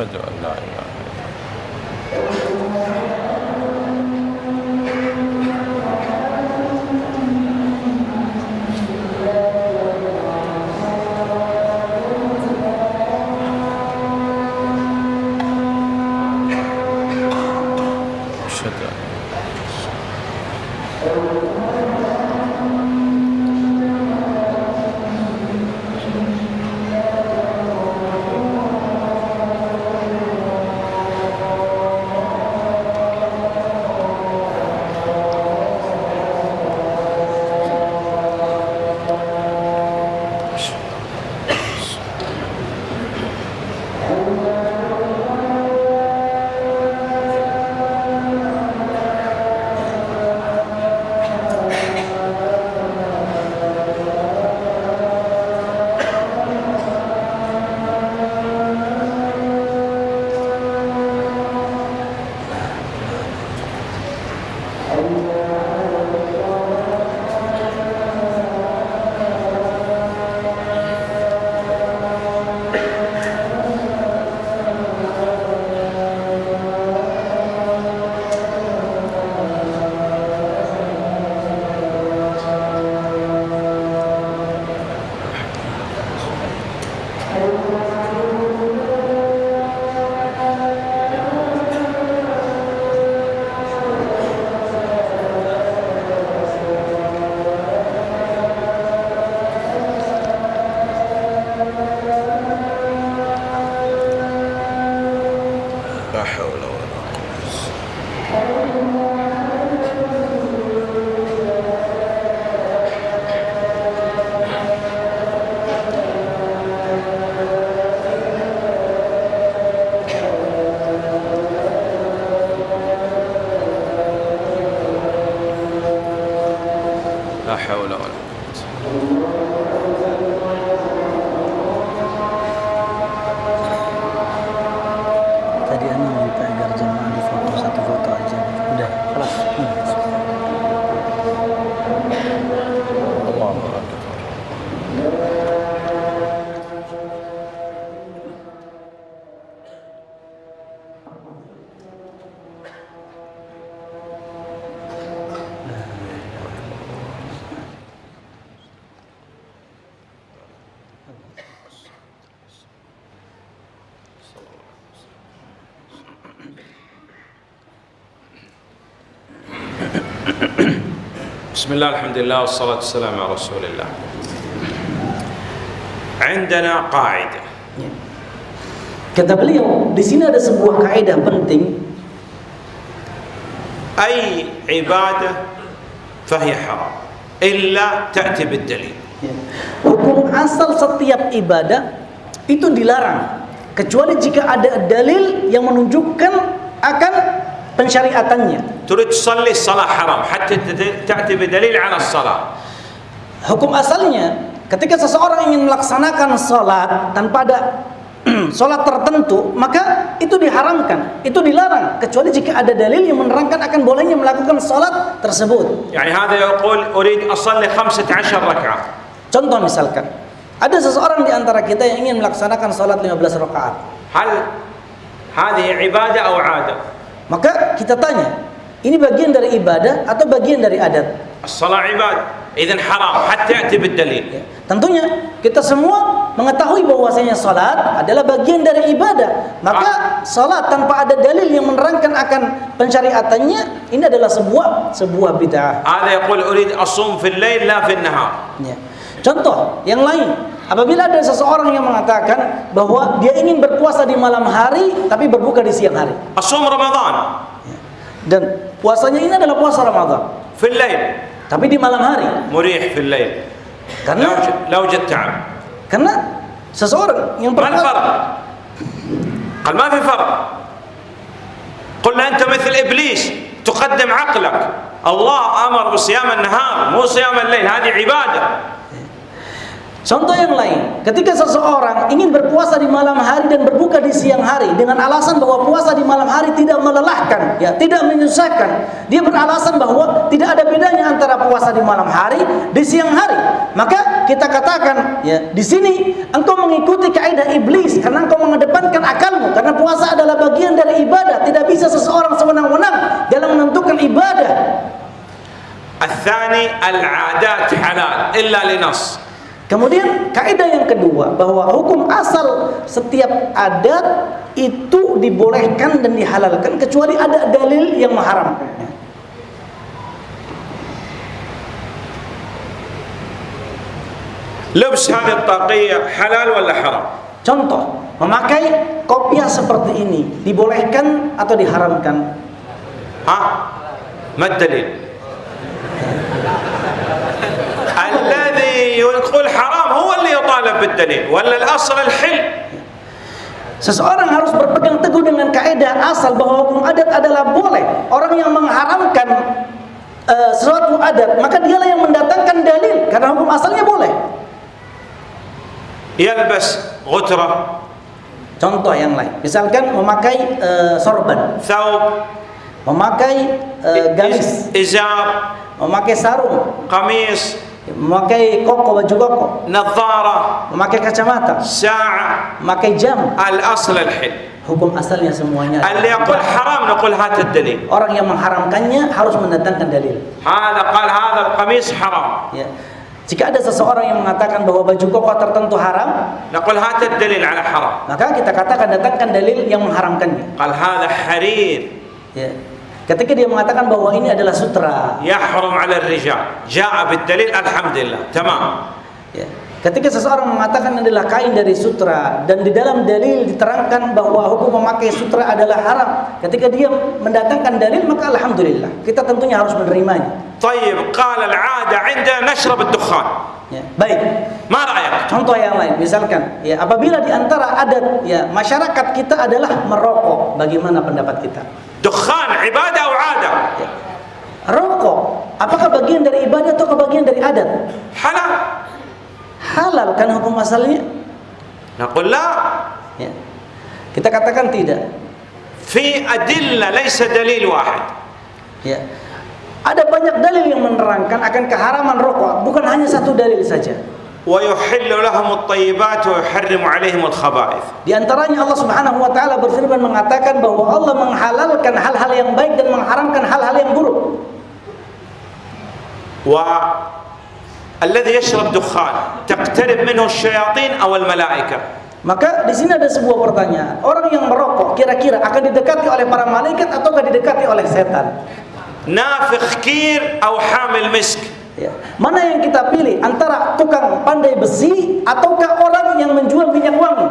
أشهد أن لا إله بسم الله الحمد لله والصلاة والسلام على رسول الله عندنا قاعدة Ya. Kata beliau, di sini ada sebuah kaidah penting أي عبادة فهي حرام إلا تأتي بالدليل Ya. Hukum asal setiap ibadah itu dilarang kecuali jika ada dalil yang menunjukkan akan pensyariatannya. تريد تصلي الصلاة حرام حتى تت- تأتي بدليل على الصلاة Hukum asalnya ketika seseorang ingin melaksanakan salat tanpa ada salat tertentu, maka itu diharamkan, itu dilarang kecuali jika ada dalil yang menerangkan akan bolehnya melakukan salat tersebut. يعني هذا يقول أريد أصلي خمسة عشر ركعة Contoh misalkan, ada seseorang di antara kita yang ingin melaksanakan salat 15 rakaat. هل هذه عبادة أو عادة Maka kita tanya, ini bagian dari ibadah atau bagian dari adat? Salat ibadah. Idan haram hatta ya'ti bid-dalil. Ya. Tentunya kita semua mengetahui bahwasanya salat adalah bagian dari ibadah. Maka ah. salat tanpa ada dalil yang menerangkan akan pensyariatannya ini adalah sebuah sebuah bid'ah. Ada yang urid asum fil lail la fil nahar. Ya. Contoh yang lain, apabila ada seseorang yang mengatakan bahwa dia ingin berpuasa di malam hari tapi berbuka di siang hari. أصوم رمضان Dan puasanya ini adalah puasa Ramadan, في الليل tapi di malam hari. مريح في الليل لا Karena وجد, لا وجد تعب karena seseorang yang ما berpuasa الفرق قال ما في فرق قلنا أنت مثل إبليس تقدم عقلك الله أمر بصيام النهار مو صيام الليل هذه عبادة Contoh yang lain, ketika seseorang ingin berpuasa di malam hari dan berbuka di siang hari dengan alasan bahwa puasa di malam hari tidak melelahkan, ya, tidak menyusahkan. Dia beralasan bahwa tidak ada bedanya antara puasa di malam hari di siang hari. Maka kita katakan, ya, di sini engkau mengikuti kaidah iblis karena engkau mengedepankan akalmu karena puasa adalah bagian dari ibadah. Tidak bisa seseorang sewenang-wenang dalam menentukan ibadah. الثاني العادات حلال إلا لنص Kemudian kaidah yang kedua bahwa hukum asal setiap adat itu dibolehkan dan dihalalkan kecuali ada dalil yang mengharamkannya. Lubs hadhihi halal wal haram? Contoh, memakai kopiah seperti ini dibolehkan atau diharamkan? Hah? Ma dalil? يقول حرام هو اللي يطالب بالدليل ولا الأصل الحل Seseorang harus berpegang teguh dengan kaidah asal bahwa hukum adat adalah boleh. Orang yang mengharamkan eh, suatu adat, maka dialah yang mendatangkan dalil karena hukum asalnya boleh. يلبس غترة Contoh yang lain, misalkan memakai eh, sorban, ثوب memakai eh, gamis, إزار memakai sarung, قميص memakai koko baju koko. Nazara. Memakai kacamata. Sya'a. Memakai jam. Al asl al hil hukum asalnya semuanya. Al yaqul haram naqul hata dalil orang yang mengharamkannya harus mendatangkan dalil. Hada qal hadha al qamis haram. Ya. Jika ada seseorang yang mengatakan bahwa baju koko tertentu haram, naqul hata dalil ala haram. Maka kita katakan datangkan dalil yang mengharamkannya. Qal hadha harir. Ya. Ketika dia mengatakan bahwa ini adalah sutra. Yahrum 'ala rijal. Ja'a bid dalil alhamdulillah. Tamam. Ya. Ketika seseorang mengatakan adalah kain dari sutra dan di dalam dalil diterangkan bahwa hukum memakai sutra adalah haram. Ketika dia mendatangkan dalil maka alhamdulillah kita tentunya harus menerimanya. طيب قال العادة عندنا نشرب الدخان Ya. Baik. ما رأيك Contoh yang lain misalkan ya apabila di antara adat ya masyarakat kita adalah merokok, bagaimana pendapat kita? دخان عبادة أو عادة Ya. Rokok apakah bagian dari ibadah atau bagian dari adat? حلال Halal kan hukum asalnya? نقول لا Ya. Kita katakan tidak. في أدلة ليس دليل واحد Ya. Ada banyak dalil yang menerangkan akan keharaman rokok, bukan hanya satu dalil saja. ويحل لهم الطيبات ويحرم عليهم الخبائث Di antaranya Allah Subhanahu wa taala berfirman mengatakan bahwa Allah menghalalkan hal-hal yang baik dan mengharamkan hal-hal yang buruk. الذي يشرب دخان تقترب منه الشياطين أو الملائكة Maka di sini ada sebuah pertanyaan. Orang yang merokok kira-kira akan didekati oleh para malaikat atau akan didekati oleh setan? Nafikh kir atau hamil misk. Ya. Mana yang kita pilih antara tukang pandai besi ataukah orang yang menjual minyak wangi?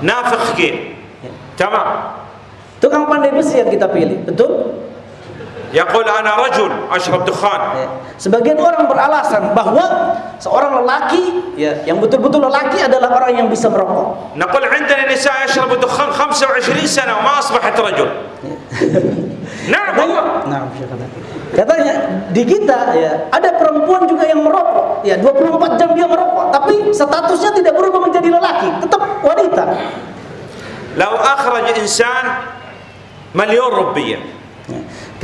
Nafikh kir. Ya. Tamam. Tukang pandai besi yang kita pilih, betul? يقول أنا رجل أشرب دخان Ya. Sebagian orang beralasan bahwa seorang lelaki ya, yang betul-betul lelaki adalah orang yang bisa merokok. نقول عندنا نساء يشرب دخان 25 سنة وما أصبحت رجل نعم والله Nah, Syekh kata. Katanya di kita ya ada perempuan juga yang merokok. Ya 24 jam dia merokok, tapi statusnya tidak berubah menjadi lelaki, tetap wanita. لو أخرج إنسان مليون روبية Ya.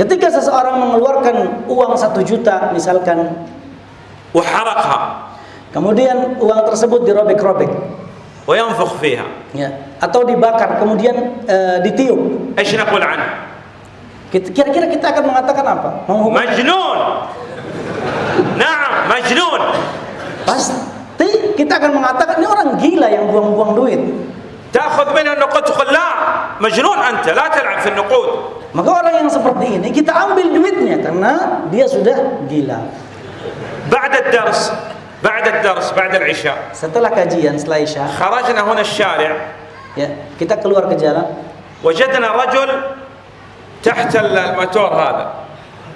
Ketika seseorang mengeluarkan uang satu juta misalkan, وحرقها kemudian uang tersebut dirobek-robek, وينفخ فيها ya, atau dibakar, kemudian eh, ditiup, ايش نقول عنه؟ Kita- kira-kira kita akan mengatakan apa? Menghukum? مجنون نعم مجنون Pasti kita akan mengatakan ini orang gila yang buang-buang duit. تاخذ منه النقود. تقول لا مجنون أنت لا تلعب في النقود. Maka orang yang seperti ini kita ambil duitnya karena dia sudah gila. بعد الدرس بعد الدرس بعد العشاء. Setelah kajian setelah Isya, خرجنا هنا الشارع. ya, kita keluar ke jalan. وجدنا رجل تحت الموتور هذا.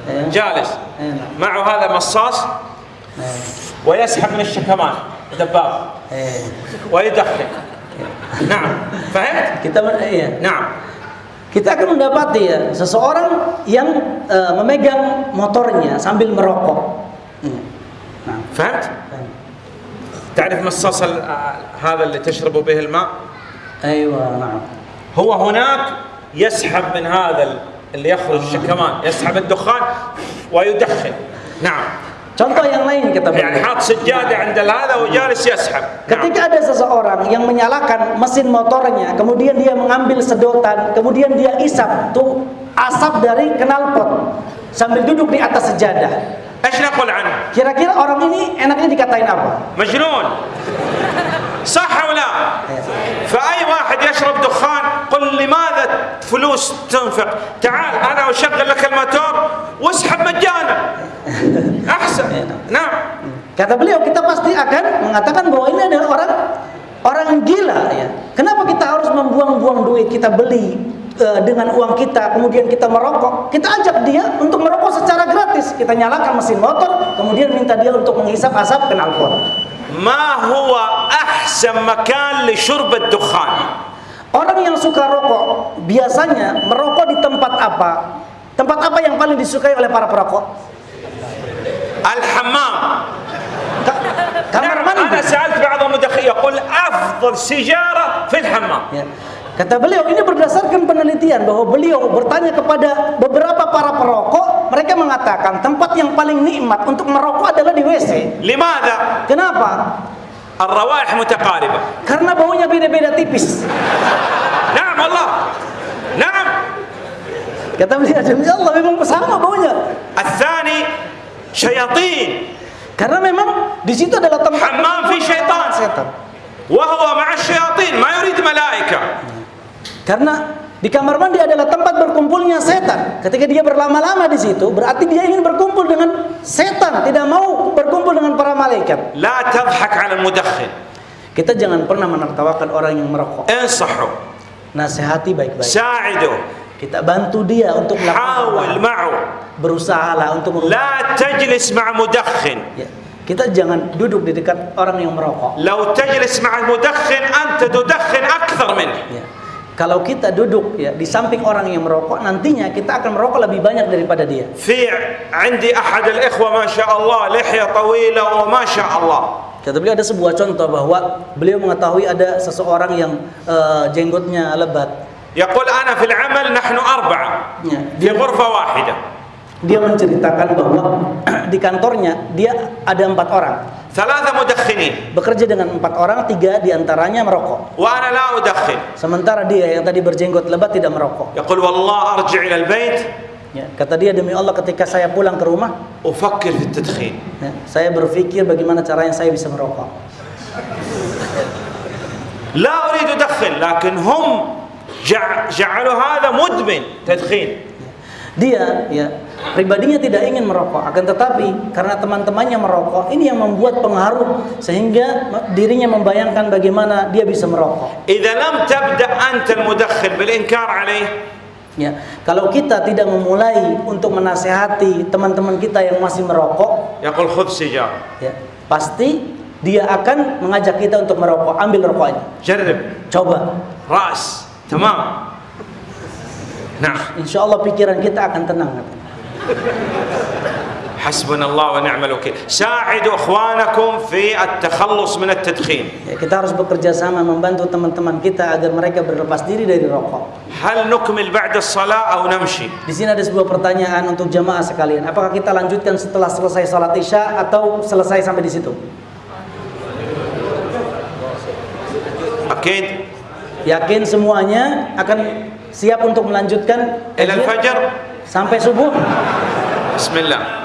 Ya, جالس. ya, معه هذا مصاص. ya, ويسحب من الشكمان دباب. ويدخن. نعم فهمت؟ Kita men- iya. نعم Kita akan mendapati ya seseorang yang eh, memegang motornya sambil merokok. Nah, فهمت؟ تعرف مصاص آه، هذا اللي تشرب به الماء؟ Aywa, nah. هو هناك يسحب من هذا ال- اللي يخرج الشكمان يسحب الدخان ويدخن نعم Contoh yang lain kita. Ketika ada seseorang yang menyalakan mesin motornya, kemudian dia mengambil sedotan, kemudian dia isap tuh asap dari knalpot sambil duduk di atas sejadah. Kira-kira orang ini enaknya dikatain apa? Majnun. Sah atau la? Fa ay wahid yashrab dukhan قل لماذا فلوس تنفق؟ تعال انا اشغل لك الموتور واسحب مجانا احسن نعم Kata beliau kita pasti akan mengatakan bahwa ini adalah orang orang gila ya. Kenapa kita harus membuang-buang duit kita beli eh, dengan uang kita kemudian kita merokok? Kita ajak dia untuk merokok secara gratis. Kita nyalakan mesin motor kemudian minta dia untuk menghisap asap knalpot. ما هو احسن مكان لشرب الدخان؟ Orang yang suka rokok biasanya merokok di tempat apa? Tempat apa yang paling disukai oleh para perokok? Al-hammam. Kamar mandi. Ana sa'alt ba'd mudakhi yaqul afdal sijara fil hammam. Ya. Kata beliau ini berdasarkan penelitian bahwa beliau bertanya kepada beberapa para perokok, mereka mengatakan tempat yang paling nikmat untuk merokok adalah di WC. Lima ada. Kenapa? الروائح متقاربة. كرنا بوينيا بين بين تيبس. نعم الله نعم. كتب لي أجل الله بمن بسامة بوينيا الثاني شياطين. كرنا ممن بسيطة دلتم حمام في شيطان. شيطان. وهو مع الشياطين ما يريد ملائكة. كرنا Di kamar mandi adalah tempat berkumpulnya setan. Ketika dia berlama-lama di situ, berarti dia ingin berkumpul dengan setan, tidak mau berkumpul dengan para malaikat. La tadhhak 'ala al Kita jangan pernah menertawakan orang yang merokok. Insahu. Nasihati baik-baik. Sa'idu. Kita bantu dia untuk melakukan. ma'u. ma'u. Berusahalah untuk merubah. La tajlis ma'a ya, Kita jangan duduk di dekat orang yang merokok. Lau tajlis ma'a mudakhil anta tudakhin akthar minhu. Ya. Kalau kita duduk ya di samping orang yang merokok, nantinya kita akan merokok lebih banyak daripada dia. في عندي احد الاخوه ما شاء الله لحيه طويله وما شاء الله Kata beliau ada sebuah contoh bahwa beliau mengetahui ada seseorang yang eh, jenggotnya lebat. يقول انا في العمل نحن اربعه Ya. في غرفه واحده dia menceritakan bahwa di kantornya dia ada empat orang. Salah satu mudakhinin. Bekerja dengan empat orang, tiga di antaranya merokok. Wa. Sementara dia yang tadi berjenggot lebat tidak merokok. Yaqul wallah arji' ila al-bait. Ya, kata dia demi Allah ketika saya pulang ke rumah, ufakir fi tadkhin. Ya, saya berpikir bagaimana caranya saya bisa merokok. La uridu dakhin, lakin hum ja'alu hadha mudmin tadkhin. Dia ya pribadinya tidak ingin merokok akan tetapi karena teman-temannya merokok ini yang membuat pengaruh sehingga dirinya membayangkan bagaimana dia bisa merokok. Idza lam tabda anta bil inkar alaih. Ya kalau kita tidak memulai untuk menasehati teman-teman kita yang masih merokok ya khudh sijar ya pasti dia akan mengajak kita untuk merokok. Ambil rokoknya. Jarib coba. Ras. Tamam. Nah. Insya Allah pikiran kita akan tenang. katanya حسبنا الله ونعم الوكيل ساعدوا اخوانكم في التخلص من التدخين ya, kita harus bekerja sama membantu teman-teman kita agar mereka berlepas diri dari rokok هل نكمل بعد الصلاة أو نمشي Di sini ada sebuah pertanyaan untuk jamaah sekalian. Apakah kita lanjutkan setelah selesai salat isya atau selesai sampai di situ? أكيد Yakin semuanya akan siap untuk melanjutkan إلى الفجر sampai subuh. Bismillah.